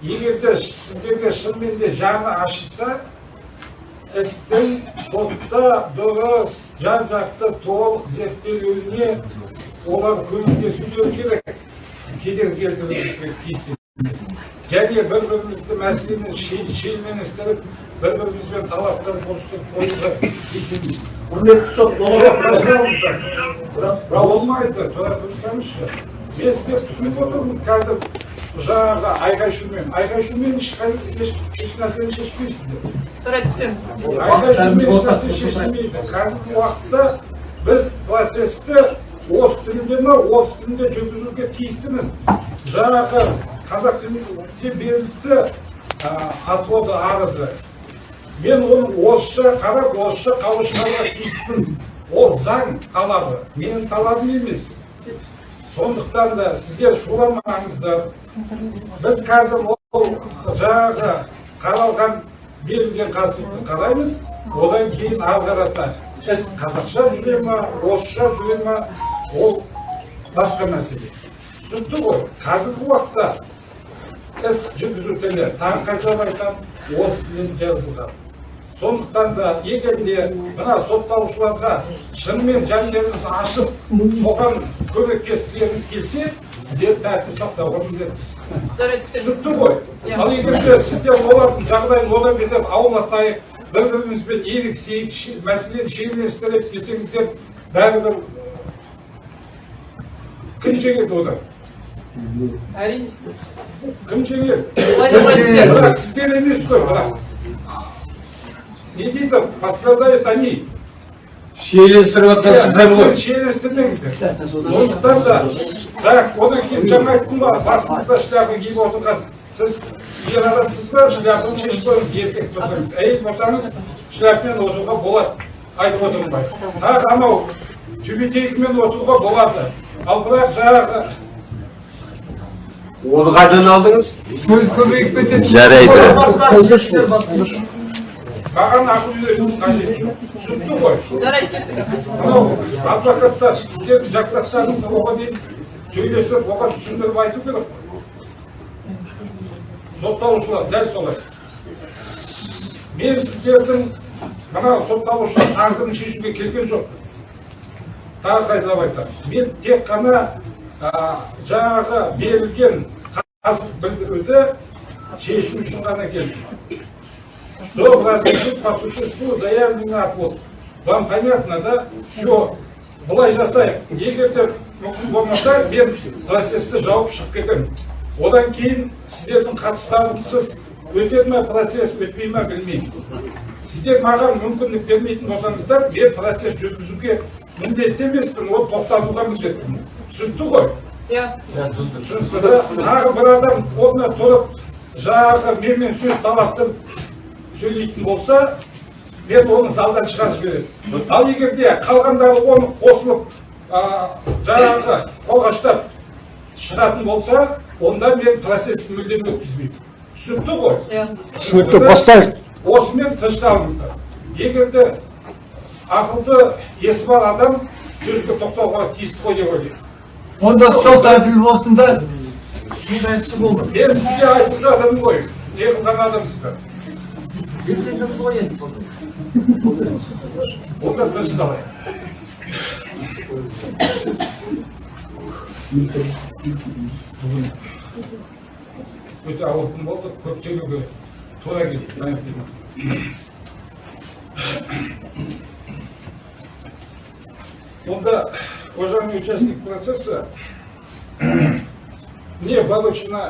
Егер де сіздерге шынымен де жаны ашыса істің сотта дұрыс жан жақты толық зерттелуіне олар көмектесулері керек. Кедергі келтіруі тиісті және бір бірімізді мәселені шелменістіріп бір бірімізбен таластырып ұрыстырып қоюға тиіспейміз. құрметті сот болмайды тұра тұрсаңызшы. Мен сіздерді түсініп отырмын қазір. Жаңағы айқай шумен айқай шумен ешқай еш еш нәрсені шешпейсіздер жарайды күтеміз айқай шумен еш нәрсе шешілмейді қазіргі уақытта біз процесті осы тілінде ма осы тілінде жүргізуге тиістіміз. Жаңағы қазақ тілінде берілді отводы арызы. Мен оны орысша қарап орысша қаулы шығаруға тиіспін ол заң талабы. Менің талабым емес. Сондықтан да сіздер шуламаңыздар біз қазір ол жаңағы қаралған берілген қазықты қараймыз одан кейін ары қарата іс қазақша жүре ма орысша жүре ма ол басқа мәселе. Түсінікті ғой қазіргі уақытта іс жүргізу тілі қайталап айтамын орыс тілінде жазылған. Сондықтан да егер де мына сотталушыларға шынымен жандарыңыз ашып соған көмектескілеріңіз келсе сіздер тәртіп сақтауға міндеттісіз. Түсінікті ғой? Ал егер де сіздер олардың жағдайын одан бетер ауырлатайық бір бірімізбен еріксейік мәселені шиеленістірейік десеңіздер бәрібір кім жеңеді одан? Әрине кім жеңеді? Сіздер емес қой бірақ. Не дейді подсказывают они ғой шиеленістірмеңіздер сондықтан да бірақ одан кейін жаңа айттым ғой басыңызда шляпа киіп отырған сіз ер адамсыз ба шляпаны шешіп қойыңыз еркек болсаңыз әйел болсаңыз шляпамен отыруға болады айтып отырмын ғой тағы анау тюбетейкамен отыруға болады ал бірақ жаңағы оны қайдан алдыңыз. Көбейіп кетеді Жарайды. Маған ақыл үйретудің қажеті жоқ түсінікті ғой жарайды кеттік мынау адвокаттар сіздердің жақтастарыңыз оған дейін сөйлесіп оған түсіндіріп айту керек сотталушылар дәл солай мен сіздердің мына сотталушылар тағдырын шешуге келген жоқ тағы қайталап айтамын мен тек қана а, жаңағы берілген қазық білдіруді шешу үшін ғана келдім что разрешить по существу заявленный отвод. Вам понятно, да? Все. Былай жасайық. Егер де мүмкін болмаса, мен процессті жауып шығып кетемін. Одан кейін сіздердің қатыстарыңсыз өтеді ме процесс, өтпей ме білмеймін. Сіздер маған мүмкіндік бермейтін болсаңыздар, мен процесс жүргізуге міндетті емеспін, ол тоқтатуға міндеттімін. Түсінікті ғой? иә түсінікті да тағы бір адам орнына тұрып жаңағы менімен сөз таластырып сөйлейтін болса мен оны залдан шығарып жіберемін. Ал егер де қалғандары оны қосылып жаңағы қолғаштап шығатын болса онда мен процессті мүлдем өткізбеймін. Түсінікті ғой? Иә. Түсінікті бастайық. Осымен тынышталыңыздар егер де ақылды есі бар адам сөзге тоқтауға тиісті ғой деп ойлаймын. Онда сот әділ болсын да мен сізге айтып жатырмын ғой не қылған адамсыздар. Белсендіміз ғой енді сонда. онда тынышталайық өте ауыр күн болды көп сөйлеуге тура келді мәлімдеймін онда уважаемый участник процесса мне получено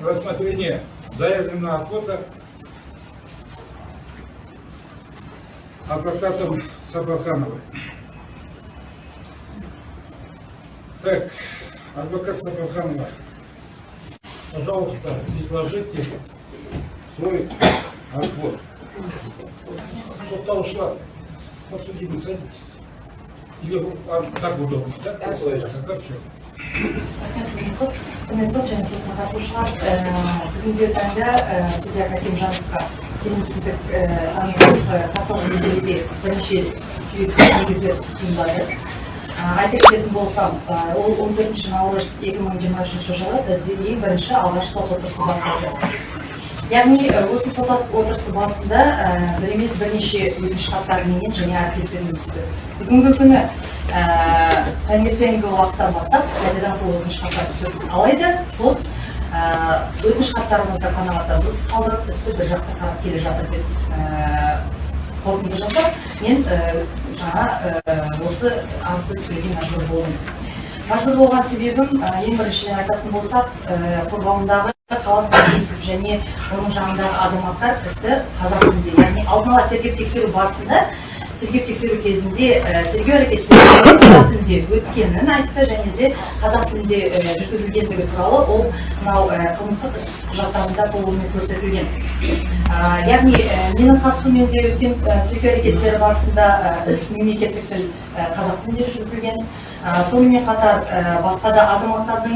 рассмотрение заявленного отвода адвокатом Сабахановой. Так, адвокат Сабаханова, пожалуйста, изложите свой отвод. Кто-то ушла, подсудимый, садитесь. Или вы- а, так удобно, да? Тогда все. құрметті сот және сотқа қатысушылар э, бүгінгі таңда э, судья кәкімжановқа сенімсіздік бірнеше себептер негізі туындады. Айта кететін болсам ол 14 наурыз 2023 жылы бізде ең бірінші алғаш сот отырысы басталды. Яғни осы сот отырысы барысында бір емес бірнеше өтініш хаттар менен және әріптестермен түсті. Бүгінгі күні таңертеңгі уақыттан бастап қайтадан сол өтініш хаттар түседі алайда сот өтініш хаттарымызды қанағаттанусыз қалдырып істі бір жаққа қарап келе жатыр деп э, қорытынды жасап мен э, жаңа э, осы арызды түсіруге мәжбүр болдым. Мәжбүр болған себебім ең біріншіден айтатын болсақ қорғауындағы тиісіп және оның жанындағы азаматтар істі қазақ тілінде яғни алдын ала тергеп тексеру барысында тергеп тексеру кезінде тергеу әрекеттері қазақ тілінде өткенін айтты және де қазақ тілінде жүргізілгендігі туралы ол мынау қылмыстық іс құжаттарында толығымен көрсетілген. Яғни менің қатысуыммен де өткен тергеу әрекеттері барысында іс мемлекеттік тіл қазақ тілінде жүргізілген. Сонымен қатар басқа да азаматтардың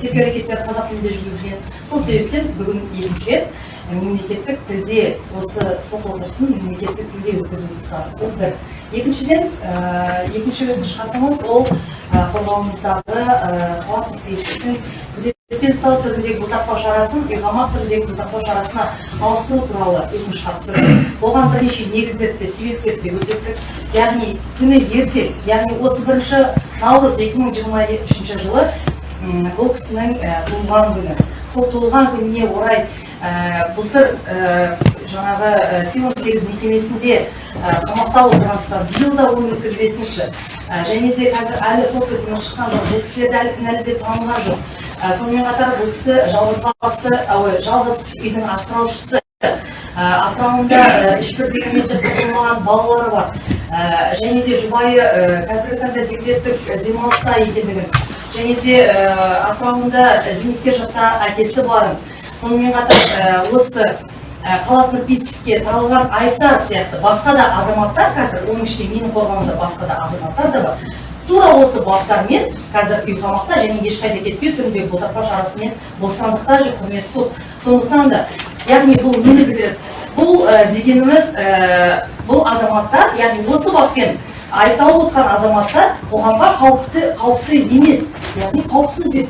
тергеу әрекеттері қазақ тілінде жүргізілген. Сол себептен бүгін екінші рет мемлекеттік тілде осы сот отырысын мемлекеттік тілде өткізуді сұрадық ол бір екіншіден ә, екінші өтініш хатымыз ол ә, қорғауымыздағы ә, қаласының тиістіктің күзетпен ұстау түріндегі бұлтартпау шарасын ұйғамақ түріндегі бұлтартпау шарасына ауыстыру туралы өтініш хат түсірдік оған бірнеше негіздер де себептер де көрсеттік яғни күні ертең яғни отыз бірінші наурыз екі мың жиырма үшінші жылы бұл кісінің туылған күні. Сол туылған күніне орай былтыр ә, жаңағы ә, симон сегіз мекемесінде қамақта отырғандықтан биыл да оны өткізбесінші. Және де қазір әлі сот үкімі шыққан жоқ бұл кісілерді әлі кінәлі деп танылған жоқ. Сонымен қатар бұл кісі жалғызбасты ой, жалғыз үйдің асыраушысы. Асырауында ә, ешбір дегенмен балалары бар. Және де жұбайы қазіргі таңда декреттік демалыста екендігін. Және де асырауында зейнеткер жаста әкесі барын. Сонымен қатар осы қаласының бесікке тағылған айыптар сияқты басқа да азаматтар қазір оның ішінде менің қорғауымда басқа да азаматтар да бар. Тура осы баптармен қазір үй қамақта және ешқайда кетпеу түріндегі бұлтартпау шарасымен бостандықта жүр құрметті сот. Сондықтан да яғни бұл нені білдіреді бұл дегеніміз бұл азаматтар яғни осы баппен айыпталып отырған азаматтар қоғамға қауіпті қауіпті емес яғни қауіпсіз деп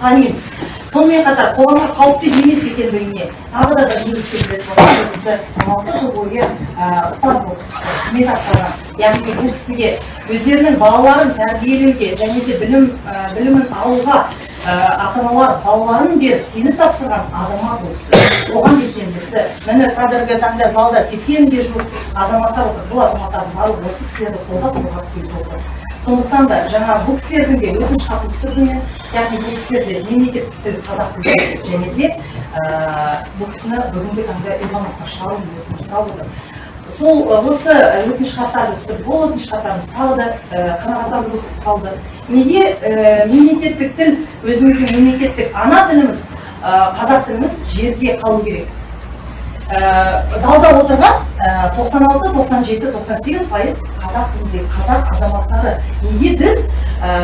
танимыз сонымен қатар қоғамға қауіпті емес екендігіне тағы да да алты жыл бойы ұстаз болып қызмет атқарған. Яғни бұл кісіге өздерінің балаларын тәрбиелеуге және де білім білімін алуға ата аналар балаларын беріп сеніп тапсырған азамат бұл кісі. Оған белсендісі міне қазіргі таңда залда сексенге жуық азаматтар отыр. Бұл азаматтардың барлығы осы кісілерді қолдап қолдап келіп отыр. Сондықтан да жаңа бұл кісілердің де өтініш хатын түсірдім яғни бұл кісілер де мемлекеттік тіл қазақ тілі және де бұл кісіні бүгінгі таңда имаматқа шығару сұрап отыр. Сол осы өтініш хаттарды түсірдік ол өтініш хаттарымыз тағы да қанағаттандырусыз қалды неге мемлекеттік тіл өзіміздің мемлекеттік ана тіліміз қазақ тіліміз жерде қалу керек? Залда отырған ә, 96, 97, 98 пайыз қазақ тіліндегі қазақ азаматтары. Неге біз ә,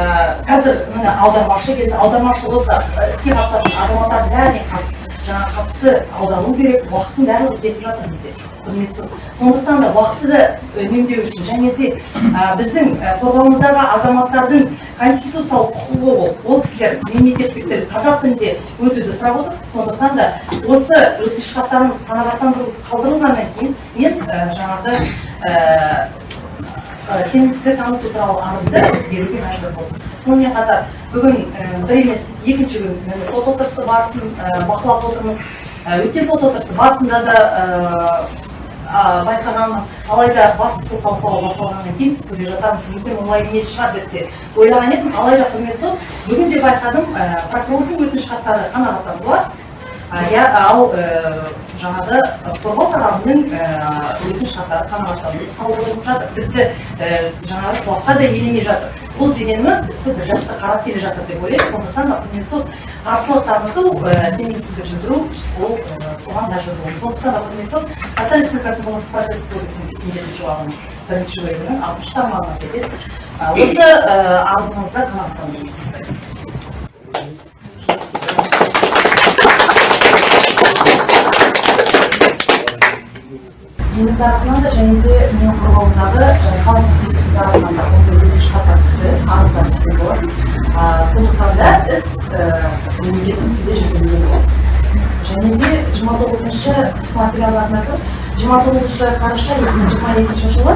қазір міне аудармашы келді аудармашы осы іске қатысатын азаматтардың бәріне қатысты. Жаңа қатысты аудару керек уақыттың барлығы кетіп жатыр бізде. Құрметті сондықтан да уақытты да үнемдеу үшін. Және де ә, біздің ә, қорғауымыздағы азаматтардың конституциялық құқығы ол. Ол кісілер мемлекеттік тіл қазақ тілінде өтуді сұрап отыр. Сондықтан да осы өтініш хаттарымыз қанағаттандырусыз қалдырылғаннан кейін мен ә, жаңағы ә, сенімсіздік таныту туралы арызды беруге мәжбүр болдым. Сонымен қатар бүгін бір емес екінші күн сот отырысы барысын бақылап отырмыз. Өткен сот отырысы барысында да байқағанмын алайда басты сот талқылауы басталғаннан кейін көре жатармыз. Мүмкін олай емес шығар деп те ойлаған едім. Алайда құрметті сот бүгін де байқадым прокурордың өтініш хаттары қанағаттандырылады ал ә, жаңағы қорғау тарабының ә, өтініш хаттары қанағаттандырусыз қалдырылып жатыр. Тіпті жаңағы құлаққа да елемей жатыр. Бұл дегеніміз істі бір жақты қарап келе жатыр деп ойлаймын сондықтан сот қарсылық таныту сенімсіздік білдіру ол соған мәжбүр болдым сондықтан құрметті сот қазақстан республикасының қылмыстық процесстік кодексінің сексен жетінші бабының бірінші бөлігінің алтыншы тармағына сәйкес осы арызыңызды қанағаттандыруды менің тарапымнан да және де менің қорғауымдағы қалалық институт тарапынан да ондай өтініш хаттар түсті арыздар түскен болатын сондықтан да іс мемлекеттік тілде жүргізілген және де жиырма тоғызыншы іс материалдарына тұр жиырма тоғызыншы қараша екі мың жиырма екінші жылы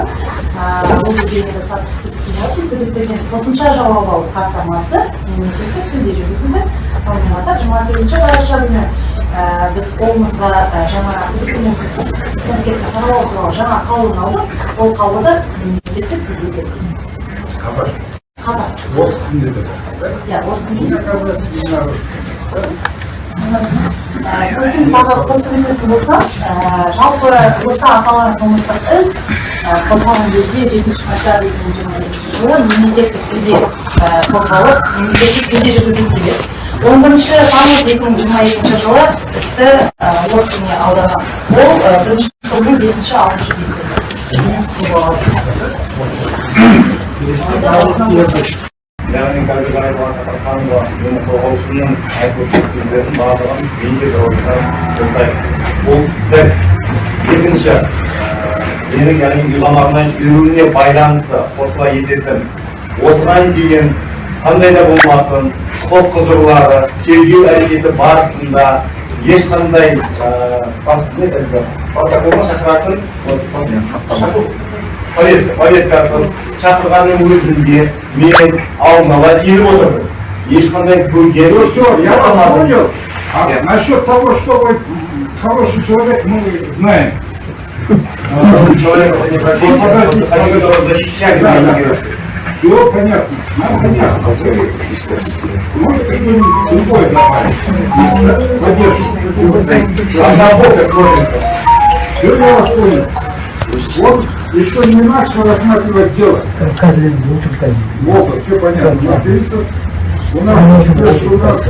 ол кездегі статус күдіктелетін күдіктелген қосымша жауап алу хаттамасы мемлекеттік тілде жүргізілді. Сонымен қатар жиырма сегізінші қараша күні біз қолымызға жаңа күдіктінің туралы жаңа қаулыны алдық ол қаулыда мемлекеттік Орыс тілінде де сосын тағы қосып болсам, жалпы осы аталған қылмыстық іс қозғалған кезде жетінші қаңтар екі мың жиырма екінші жылы мемлекеттік тілде қозғалып мемлекеттік он бірінші тамыз екі мың жиырма екінші жылы э, тіліне аударған ол э, бірінші тобының бесінші алтыншы яғни қазір қолдаймын бұл екінші менің яғни үйламағынан үйруіне байланысты қосыла ететін осыған қандай да болмасын құқық құзырлары тергеу әрекеті барысында ешқандай протоколға шақыратын повестка повесткасын шақырғанның өзінде мен алдын ала келіп отырдым ешқандай бөгет Все, я вас понял. А насчет того, что вы хороший человек, мы знаем. человека не пропустит, они которого защищали реагировать. Все понятно. Нам понятно. Вы можете что-нибудь другое добавить? Поддержите. А на бок смотрится. Все я вас понял. Вот еще не начал рассматривать дело. Вот, все понятно. Написано. У нас, что у нас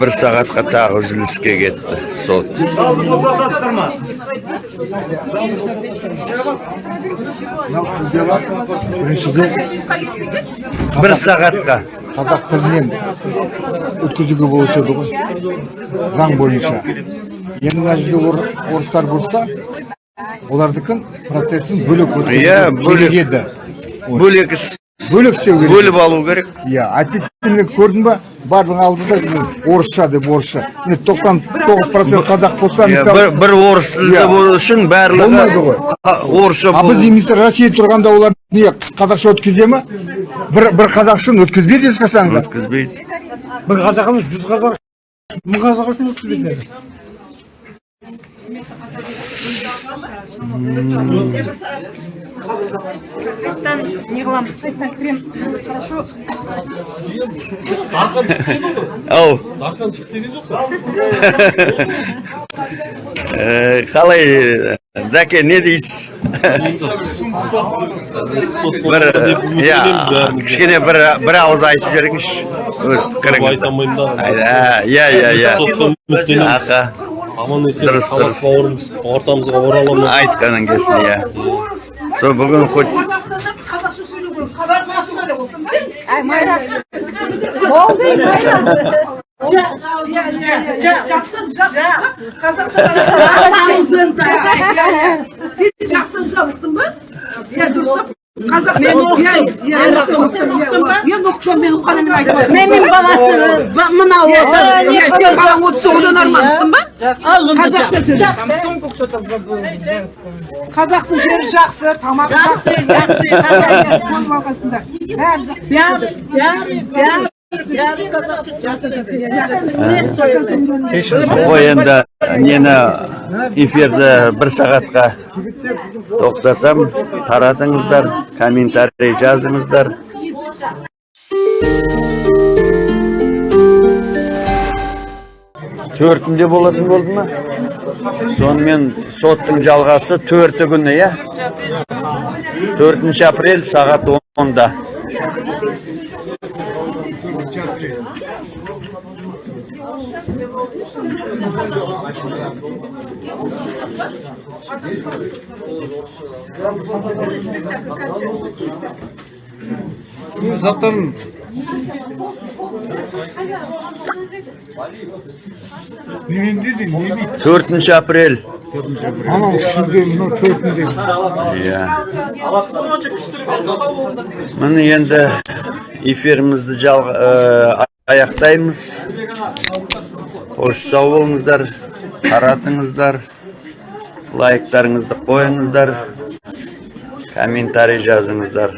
бір сағатқа тағы үзіліске кетті сот. Біріншіден бір сағатқа. қазақ тілінен өткізуге болушы еді ғой. Заң бойынша. Енді мына жерде ор- орыстар болса олардікін процесін бөлек Иә, бөлек. еді. Бөлек іс. Бөлек істеу керек. Бөліп алу керек. Иә әйтпесе мен көрдің ба? Барлығын алдында орысша деп орысша. Міне тоқсан тоғыз процент қазақ болса мысалы бір, бір орыс тілді Иә. болу үшін барлығы Болмайды ғой. орысша а біз болу немесе россия тұрғанда олар не қазақша өткізе ма? Бір бір қазақшаны өткізбейді ешқашан да. Өткізбейді. Бір қазақ емес жүз қазақ мың қазақ үшін өткізбейді не қыламыз қайтадан крем хорошо ау Э, қалай дәке не дейсіз бір иә кішкене бір бір ауыз айтып жіберіңізші өз пікіріңізді айта алмаймын да Ә, иә иә иә соттан үміттенеміз. аха. Аман есен Дұрыс, дұрыс. бауырымыз ортамызға орала ма айтқаның келсін иә сол бүгін хоть қазақстанда қазақша сөйлеу керек қазақша деп отырмын Ай, Майра. болды майра жақсы жабықтың ба иә мен мен оқытамын мен Менің баласы мынау отыр. балаң отса одан армандысың ба қазақша сөйле қазақтың жері жақсы тамағы жақсы жақсы бәрі жақсы ғой енді нені эфирді бір сағатқа тоқтатам. Таратыңыздар комментарий жазыңыздар. Төртінде болатын болды ма? Сонымен соттың жалғасы төрті күні иә? Төртінші апрель сағат онда. Дейді? төртінші апрель Анау үшінде, мынау төртінде. иә міне енді эфирімізді ә, аяқтаймыз қош сау болыңыздар таратыңыздар лайктарыңызды қойыңыздар комментарий жазыңыздар.